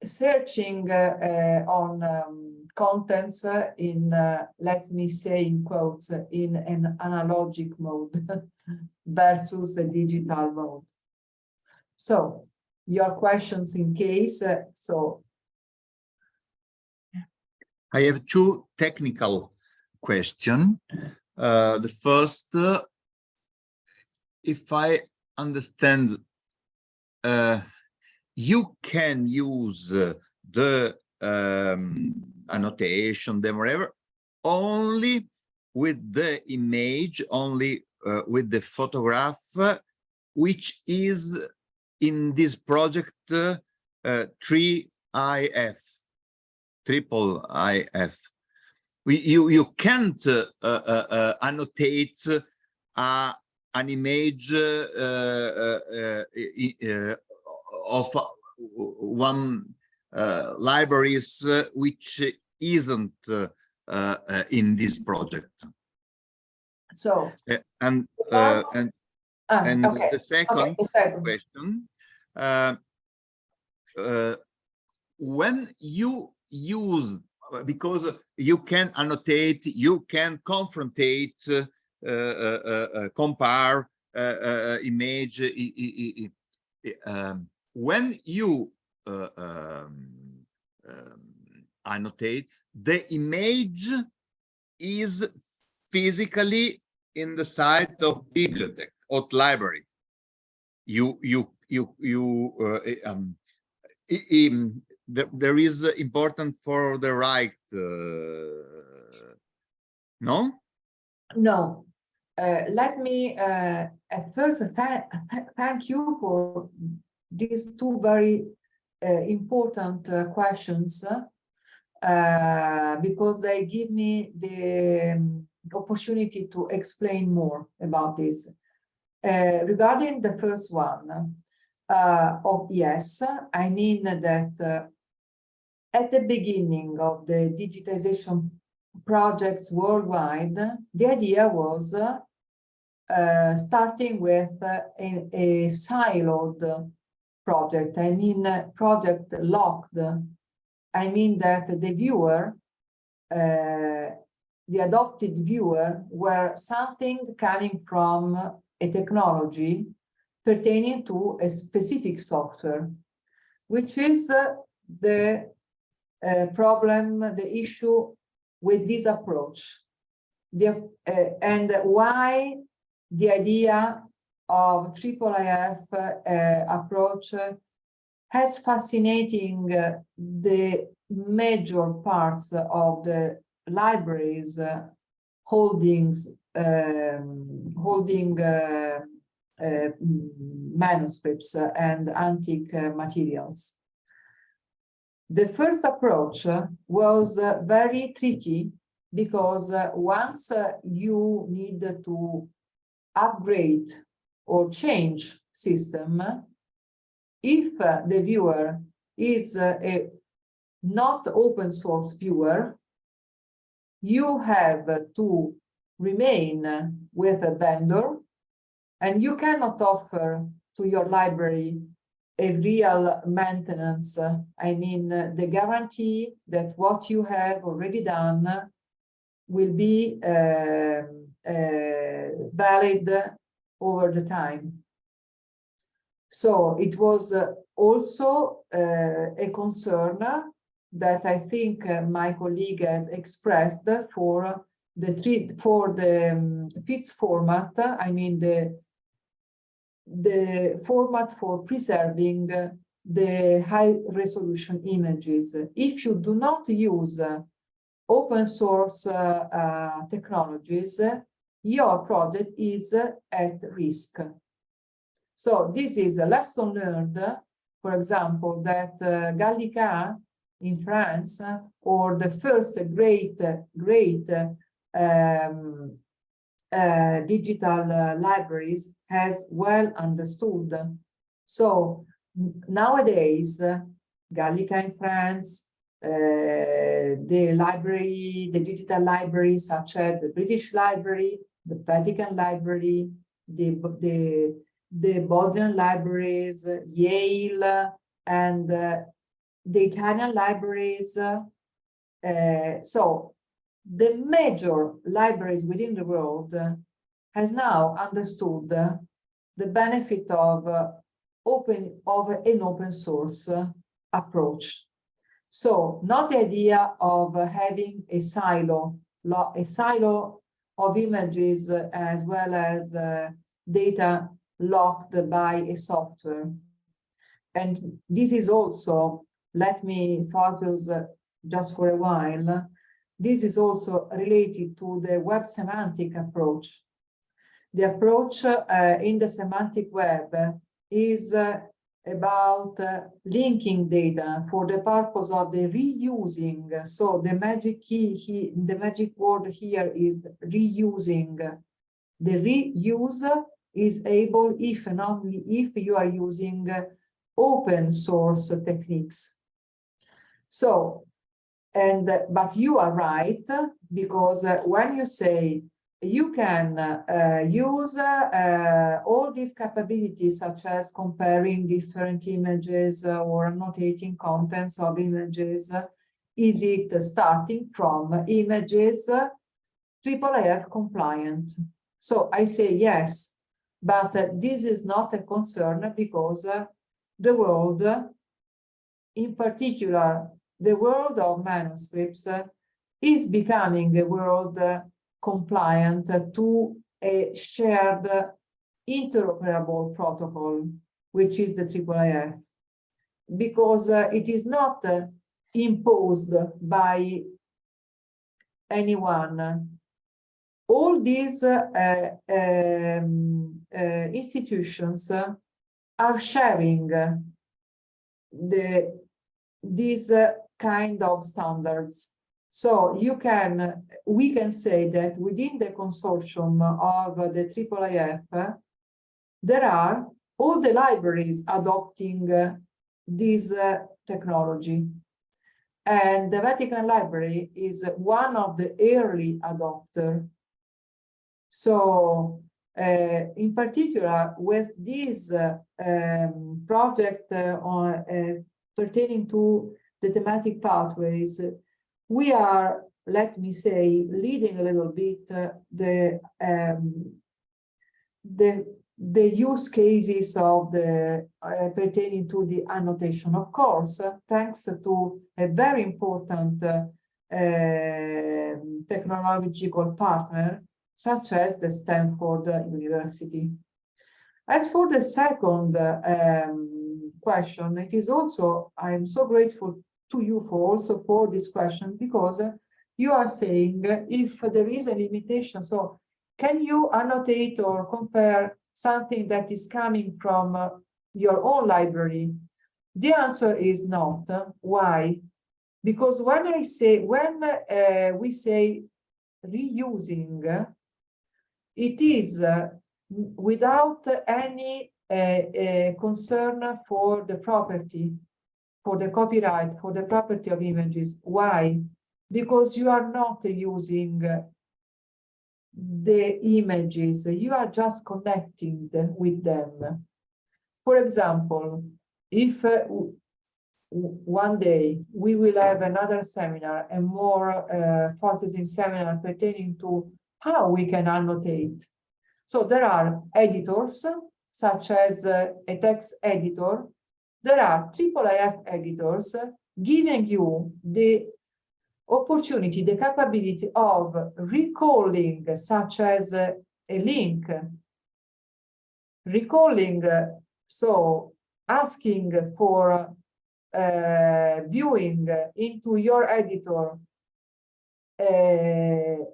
S3: searching uh, on um, contents in, uh, let me say in quotes, in an analogic mode versus the digital mode. So, your questions in case, uh, so.
S1: I have two technical questions. Uh, the first, uh, if I understand, uh, you can use uh, the um, annotation, them, whatever, only with the image, only uh, with the photograph, which is in this project uh, 3IF, triple IF. You, you can't uh, uh, annotate a an image uh, uh, uh, of one libraries which isn't in this project.
S3: So
S1: and and
S3: ah,
S1: and
S3: okay.
S1: the second
S3: Okay,
S1: question uh, uh, when you use because you can annotate you can confrontate uh, uh, uh, uh, compare image um, when you um, um, annotate. The image is physically in the site of bibliothèque or library. You you you you uh, um, um, there, is important for the right uh, no?
S3: No, uh, let me uh, at first th thank you for these two very uh, important uh, questions uh, because they give me the um, opportunity to explain more about this. Uh, regarding the first one, of yes, I mean that at the beginning of the digitization projects worldwide, the idea was uh, starting with uh, a, a, siloed project. I mean, uh, project locked. I mean that the viewer, uh, the adopted viewer, were something coming from a technology pertaining to a specific software, which is uh, the uh, problem, the issue with this approach the, uh, and why the idea of triple IF uh, approach has fascinating uh, the major parts of the libraries uh, holdings um, holding uh, uh, manuscripts and antique materials. The first approach was very tricky because once you need to upgrade or change system, if the viewer is a not open source viewer, you have to remain with a vendor and you cannot offer to your library a real maintenance. I mean, the guarantee that what you have already done will be uh, uh, valid over the time. So it was also uh, a concern that I think uh, my colleague has expressed for the for the um, FITS format. I mean the the format for preserving uh, the high resolution images. If you do not use uh, open source uh, uh, technologies, your project is at risk. So this is a lesson learned, for example, that uh, Gallica in France or the first great, great um, uh, digital uh, libraries has well understood. So nowadays, Gallica in France, uh, the library, the digital library, such as the British Library, the Vatican Library, the, the, the Bodleian libraries, Yale, and uh, the Italian libraries. Uh, so the major libraries within the world uh, has now understood uh, the benefit of uh, open of an open source approach. So not the idea of having a silo, a silo of images as well as uh, data locked by a software. And this is also, let me focus uh, just for a while, this is also related to the web semantic approach. The approach uh, in the semantic web is uh, about uh, linking data for the purpose of the reusing. So the magic key, he, the magic word here is reusing. The reuse is able if and only if you are using open source techniques. So and but you are right because uh, when you say you can uh, use uh, all these capabilities such as comparing different images or annotating contents of images is it starting from images IIIF compliant? So i say yes but this is not a concern because the world in particular the world of manuscripts is becoming a world compliant to a shared interoperable protocol, which is the IIIF, because uh, it is not uh, imposed by anyone. All these uh, um, uh, institutions are sharing the these kind of standards. So you can, we can say that within the consortium of the IIIF, there are all the libraries adopting this uh, technology. And the Vatican Library is one of the early adopter. So uh, in particular, with this uh, um, project uh, on, uh, pertaining to the thematic pathways, we are, let me say, leading a little bit uh, the, um, the, the use cases of the uh, pertaining to the annotation. Of course, uh, thanks to a very important uh, um, technological partner, such as the Stanford University. As for the second um, question, it is also, I am so grateful to you for also for this question because you are saying if there is a limitation so can you annotate or compare something that is coming from uh, your own library? The answer is not. Why? Because when i say when uh, we say reusing it is uh, without any uh, uh, concern for the property for the copyright, for the property of images. Why? Because you are not using the images, you are just connecting with them. For example, if uh, one day we will have another seminar, a more uh, focusing seminar pertaining to how we can annotate. So there are editors, such as uh, a text editor, there are IIIF editors giving you the opportunity, the capability of recalling such as a, link, recalling, so asking for uh, viewing into your editor, uh,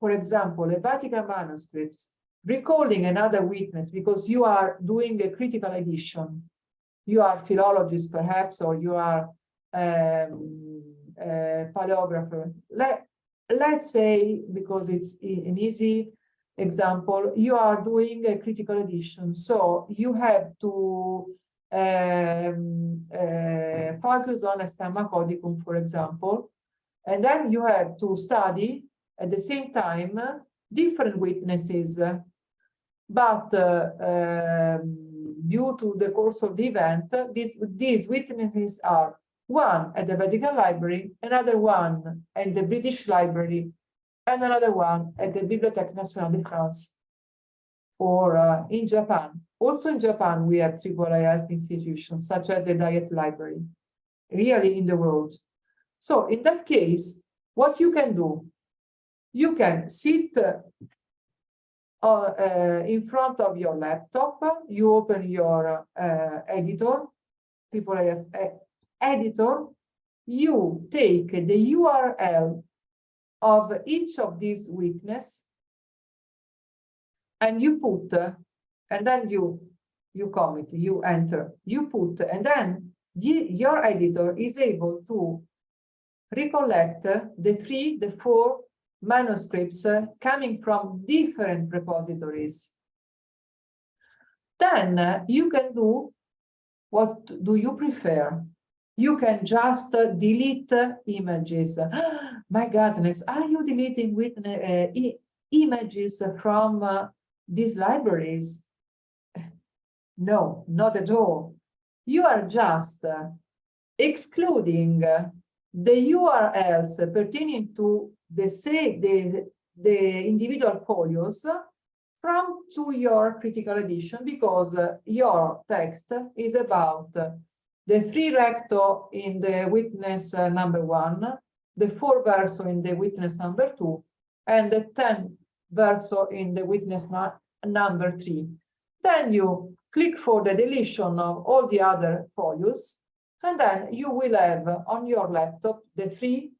S3: for example, a Vatican manuscripts, recalling another witness because you are doing a critical edition. You are philologist perhaps, or you are um, paleographer. Let, let's say, because it's an easy example, you are doing a critical edition. So you have to um, uh, focus on a stemma codicum, for example, and then you have to study at the same time different witnesses. But uh, um, due to the course of the event, these, these witnesses are one at the Vatican Library, another one at the British Library, and another one at the Bibliothèque Nationale de France or uh, in Japan. Also in Japan, we have IIIF institutions such as the Diet Library, really in the world. So in that case, what you can do, you can sit uh, in front of your laptop, you open your uh, editor, IIIF uh, editor, you take the URL of each of these witness and you put, and then you, you commit, you enter, you put, and then your editor is able to recollect the three, the four manuscripts coming from different repositories. Then you can do, what do you prefer? You can just delete images. My goodness, are you deleting with uh, images from uh, these libraries? No, not at all. You are just uh, excluding the URLs pertaining to the say the the individual folios from to your critical edition because uh, your text is about uh, the three recto in the witness uh, number one, the four verso in the witness number two, and the ten verso in the witness number three. Then you click for the deletion of all the other folios, and then you will have on your laptop the three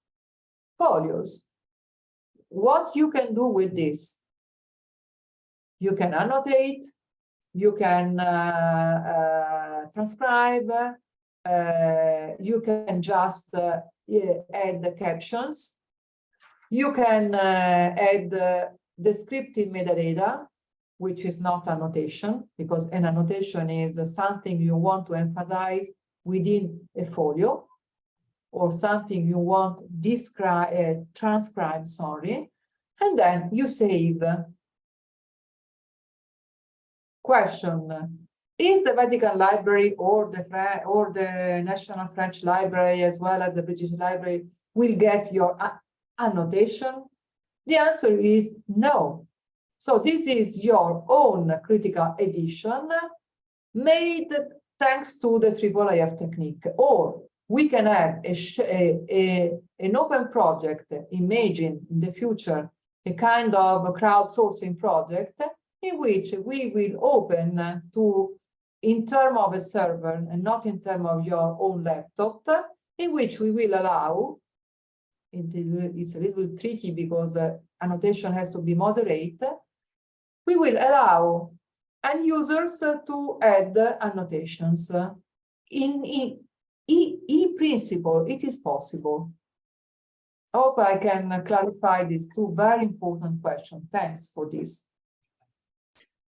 S3: folios. What you can do with this? You can annotate, you can uh, uh, transcribe, uh, you can just uh, add the captions. You can uh, add descriptive metadata, which is not annotation, because an annotation is something you want to emphasize within a folio or something you want describe, uh, transcribe, sorry, and then you save. Question, is the Vatican Library or the or the National French Library as well as the British Library will get your annotation? The answer is no. So this is your own critical edition made thanks to the IIIF technique. Or we can have a, a, a- an open project, imagine in the future, a kind of a crowdsourcing project in which we will open to, in term of a server and not in term of your own laptop, in which we will allow, it is, it's a little tricky because uh, annotation has to be moderate, we will allow end users to add annotations. In, in, in, in principle, it is possible. I Hope I can clarify these two very important questions. Thanks for this.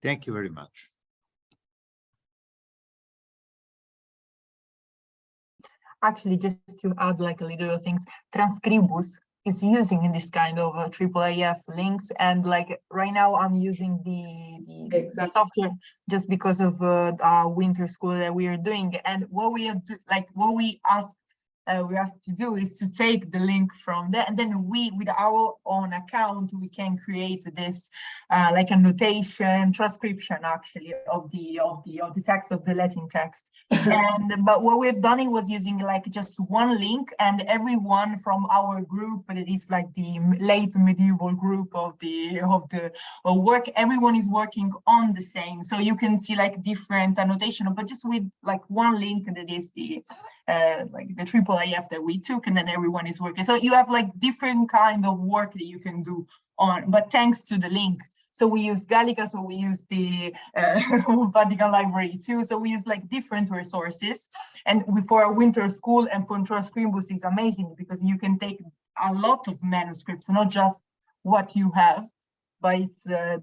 S1: Thank you very much.
S2: Actually, just to add like a little things, Transkribus is using in this kind of uh, IIIF links. And like right now I'm using the, the- the software just because of uh, our winter school that we are doing. And what we are do- like what we ask uh, we asked to do is to take the link from there. And then we with our own account we can create this uh, like a notation transcription actually of the of the of the text of the Latin text. And but what we've done it was using like just one link and everyone from our group but it is like the late medieval group of the of the of work everyone is working on the same. So you can see like different annotation but just with like one link that is the uh, like the triple IF that we took and then everyone is working. So you have like different kind of work that you can do on, but thanks to the link. So we use Gallica, so we use the uh, Vatican Library too. So we use like different resources. And for a winter school and for Transkribus is amazing because you can take a lot of manuscripts, not just what you have, but it's uh,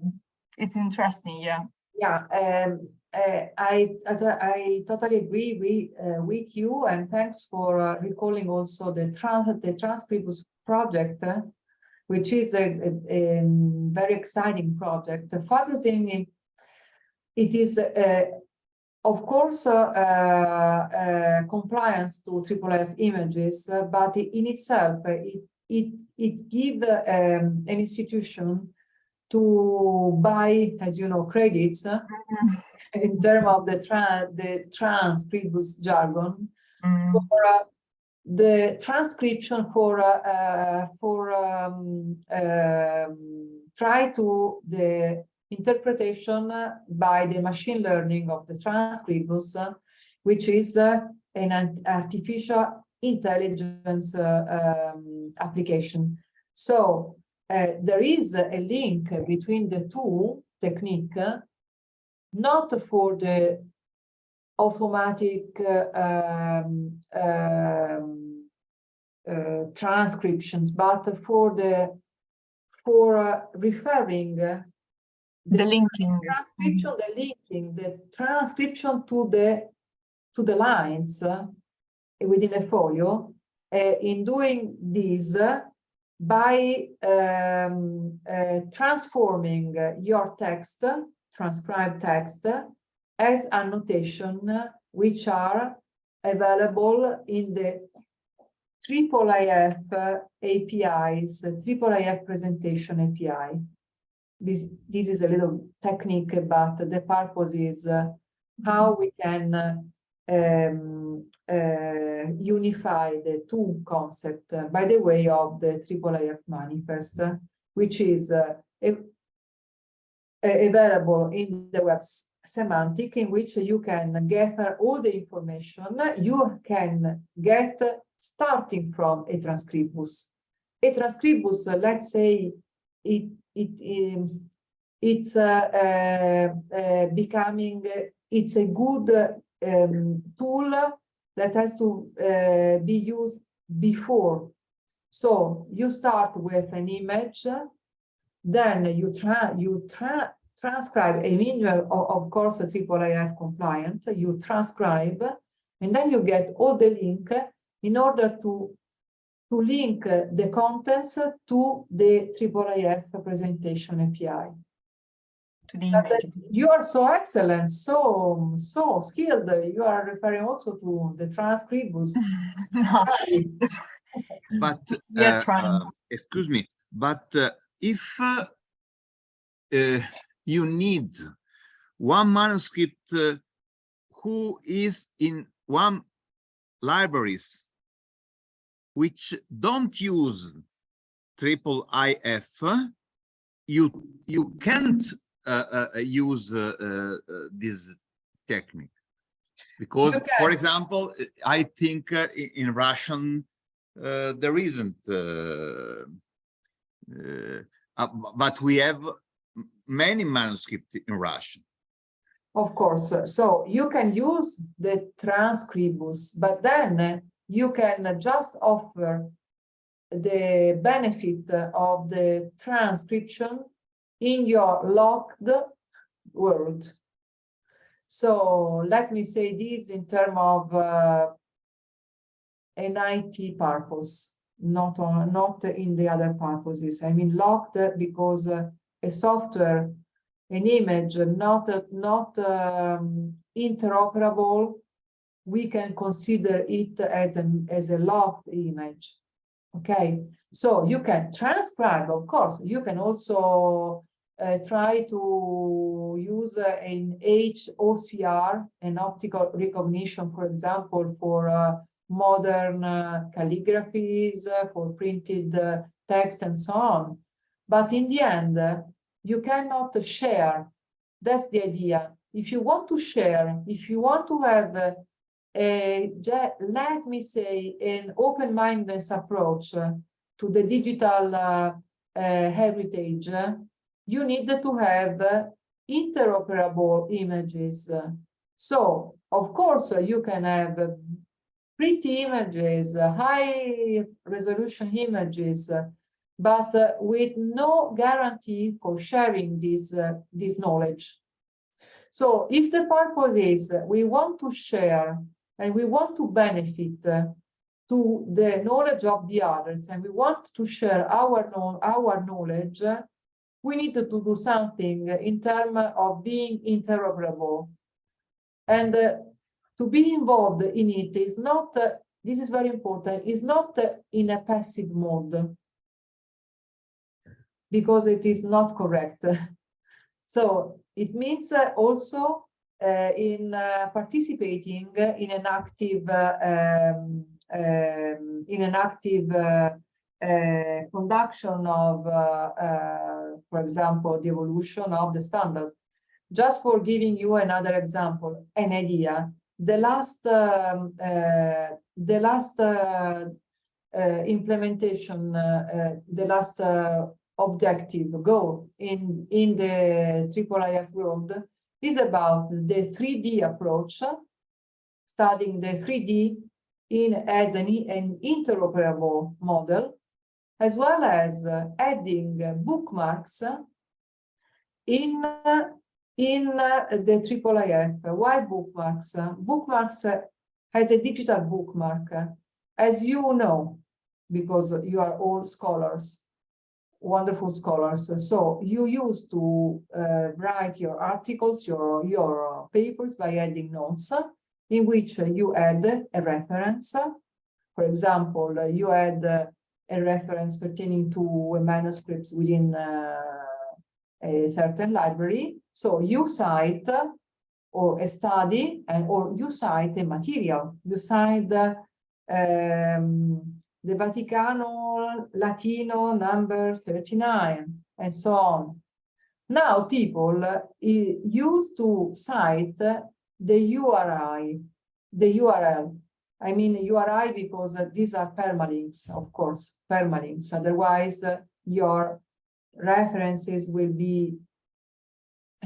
S2: it's interesting, yeah.
S3: Yeah, um, uh, I, I, totally agree with, uh, with you and thanks for uh, recalling also the trans the Transkribus project, uh, which is a, a, a, very exciting project. Focusing in, it is uh, of course compliance to IIIF images, but in itself it it it gives um, an institution to buy, as you know, credits. In terms of the, tra the Transkribus jargon,
S2: Mm.
S3: for uh, the transcription for uh, uh, for um, um, try to the interpretation by the machine learning of the Transkribus, which is uh, an artificial intelligence uh, um, application. So uh, there is a link between the two technique not for the automatic uh, um, um, uh, transcriptions, but for the for uh, referring
S2: the, the linking
S3: transcription, the linking, the transcription to the to the lines uh, within a folio. Uh, in doing this, by um, uh, transforming your text transcribed text as annotation which are available in the IIIF APIs, IIIF presentation API. This, this is a little technique, but the purpose is uh, how we can um, uh, unify the two concepts uh, by the way of the IIIF manifest, which is uh, a, available in the web semantic in which you can gather all the information you can get starting from a Transkribus. A Transkribus, let's say it, it um, it's uh, uh, uh, becoming, it's a good um, tool that has to uh, be used before. So you start with an image then you try you tra transcribe a minimal, of, of course, a IIIF compliant, you transcribe, and then you get all the link in order to to link the contents to the IIIF presentation API.
S2: To the image.
S3: You are so excellent, so so skilled. You are referring also to the
S2: Transkribus.
S1: but
S2: uh, uh,
S1: excuse me, but uh, if uh, uh, you need one manuscript uh, who is in one libraries which don't use triple IF, you you can't uh, uh, use uh, this technique because, okay. for example, I think in, in Russian there isn't Uh, uh, but we have many manuscripts in Russian.
S3: Of course. Uh, so you can use the Transkribus, but then you can just offer the benefit of the transcription in your locked world. So let me say this in terms of uh, an IT purpose not on not in the other purposes. I mean locked because a software, an image not not um, interoperable we can consider it as an as a locked image. Okay, so you can transcribe, of course, you can also uh, try to use uh, an HOCR, an optical recognition, for example, for uh, modern uh, calligraphies, uh, for printed uh, text and so on. But in the end, you cannot share. That's the idea. If you want to share, if you want to have a, a let me say, an open-mindedness approach to the digital uh, uh, heritage, you need to have interoperable images. So, of course, you can have pretty images, high resolution images, but uh, with no guarantee for sharing this, uh, this knowledge. So if the purpose is we want to share and we want to benefit uh, to the knowledge of the others and we want to share our, our knowledge, we need to do something in terms of being interoperable. And uh, to be involved in it is not, uh, this is very important, is not uh, in a passive mode because it is not correct. so it means uh, also uh, in uh, participating in an active um, um, in an active uh, uh, conduction of, uh, for example, the evolution of the standards. Just for giving you another example, an idea, the last um, the last implementation, the last objective goal in in the IIIF world is about the 3D approach, studying the 3D in as an, an interoperable model, as well as uh, adding uh, bookmarks in uh, in uh, the IIIF. Why bookmarks? Bookmarks has a digital bookmark, as you know, because you are all scholars wonderful scholars. So you used to uh, write your articles, your, your papers by adding notes in which you add a reference. For example, you add a reference pertaining to manuscripts within uh, a certain library. So you cite or a study and or you cite a material. You cite um, the Vaticano Latino number 39, and so on. Now people uh, used to cite the URI, the URL. I mean URI because uh, these are permalinks, of course, permalinks. Otherwise, uh, your references will be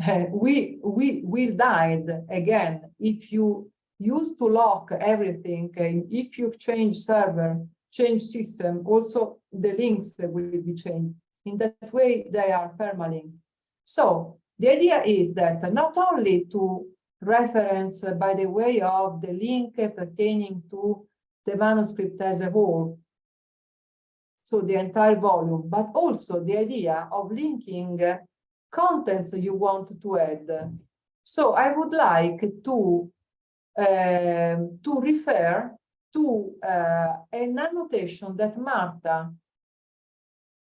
S3: uh, we we will die again if you used to lock everything and if you change server change system, also the links will be changed. In that way, they are permalink. So the idea is that not only to reference by the way of the link pertaining to the manuscript as a whole, so the entire volume, but also the idea of linking contents you want to add. So I would like to, uh, to refer to uh, an annotation that Marta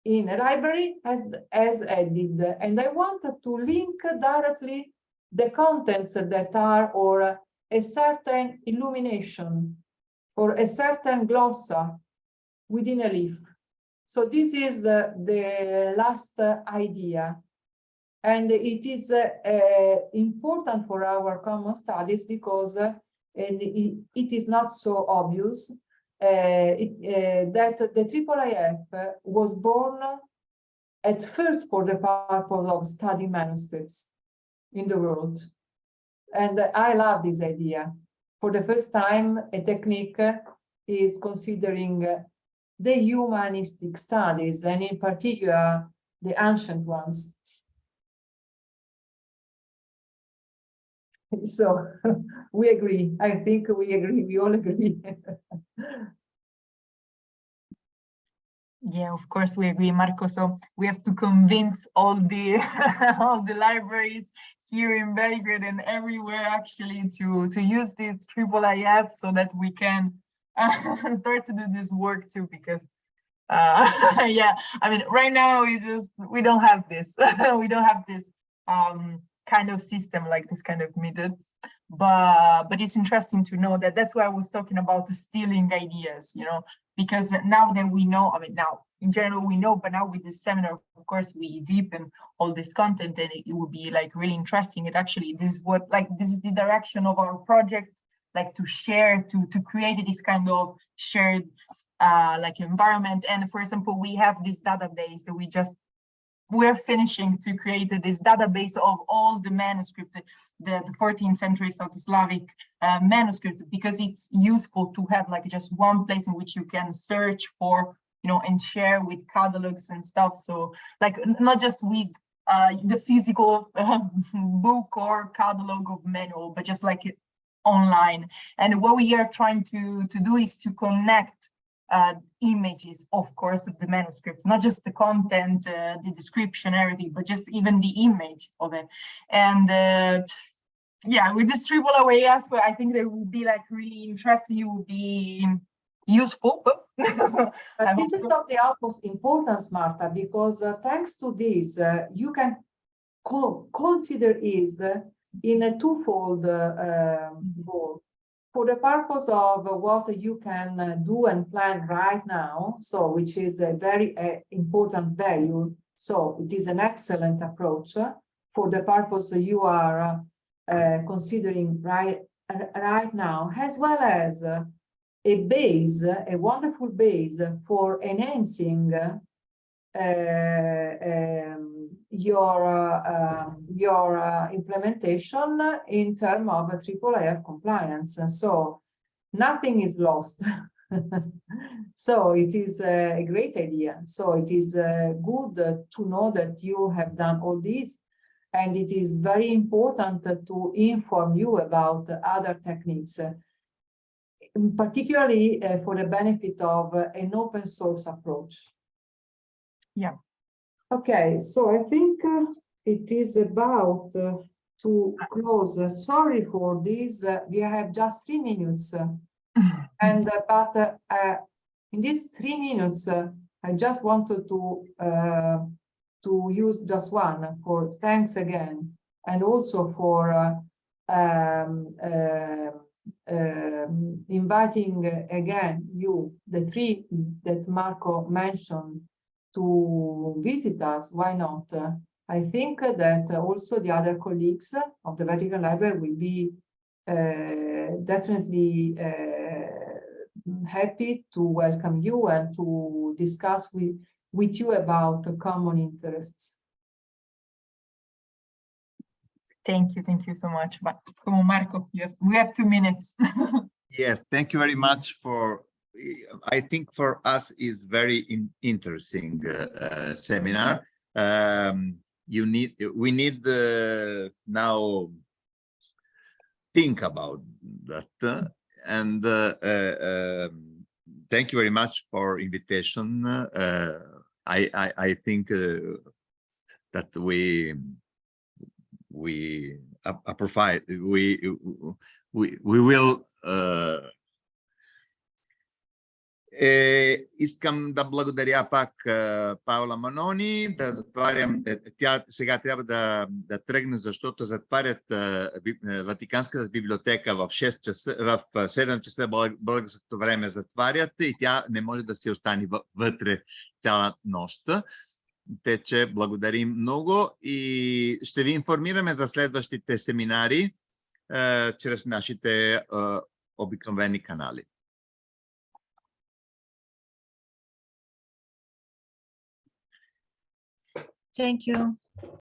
S3: in a library has, has added. And I wanted to link directly the contents that are or a certain illumination or a certain glossa within a leaf. So this is uh, the last uh, idea. And it is uh, uh important for our common studies because uh, it, it is not so obvious uh, it, uh, that the IIIF was born at first for the purpose of studying manuscripts in the world. And I love this idea. For the first time, a technique is considering the humanistic studies, and in particular, the ancient ones. So we agree. I think we agree. We all agree.
S2: yeah, of course we agree, Marco. So we have to convince all the all the libraries, here in Belgrade and everywhere actually to to use this triple IF so that we can start to do this work too because uh, yeah, I mean, right now we just we don't have this. we don't have this um, kind of system like this kind of method. But but it's interesting to know that that's why I was talking about the stealing ideas, you know, because now that we know, I mean, now in general we know, but now with this seminar, of course, we deepen all this content and it, it will be like really interesting. It actually this is what like this is the direction of our project, like to share, to to create this kind of shared uh, like environment. And for example, we have this database that we just we're finishing to create this database of all the manuscript, the, the 14th century South Slavic uh, manuscript, because it's useful to have like just one place in which you can search for, you know, and share with catalogs and stuff. So like not just with uh, the physical uh, book or catalog of manual, but just like online. And what we are trying to, to do is to connect uh, images, of course, of the manuscript, not just the content, uh, the description, everything, but just even the image of it. And uh, yeah, with this triple IF, I think they will be like really interesting. It will be useful. But
S3: But this is not the utmost importance, Marta, because uh, thanks to this, uh, you can co consider is uh, in a twofold uh, um, goal for the purpose of what you can uh, do and plan right now, so which is a very uh, important value. So it is an excellent approach for the purpose you are uh, considering right, right now, as well as a base, a wonderful base for enhancing uh, um, your uh, um, your implementation in terms of triple IF compliance. And so nothing is lost. so it is a great idea. So it is good to know that you have done all this and it is very important to inform you about other techniques, particularly uh, for the benefit of an open source approach.
S2: Yeah.
S3: Okay, so I think uh, it is about uh, to close. Uh, sorry for this. Uh, we have just three minutes. uh, and uh, but uh, uh, in these three minutes, I just wanted to uh, to use just one for thanks again, and also for um, uh, um, inviting again you, the three that Marco mentioned, to visit us, why not? I think that also the other colleagues of the Vatican Library will be uh, definitely uh, happy to welcome you and to discuss with, with you about common interests.
S2: Thank you, thank you so much. But come on, Marco, you have, we have two minutes.
S1: Yes, thank you very much for I think for us is very in, interesting uh, uh, seminar. Um, you need we need uh, now think about that uh, and uh, uh, um, thank you very much for invitation. I, I, I think that we we uh, provide we we we will Е, искам да благодаря пак е, Паула Манони, да затварям, е, тя сега трябва да, да тръгне, защото затварят е, е Ватиканската библиотека в 6 часа, в 7 часа българското време затварят и тя не може да си остане вътре цяла нощ. Те, благодарим много и ще ви информираме за следващите семинари е, чрез нашите е, обикновени канали.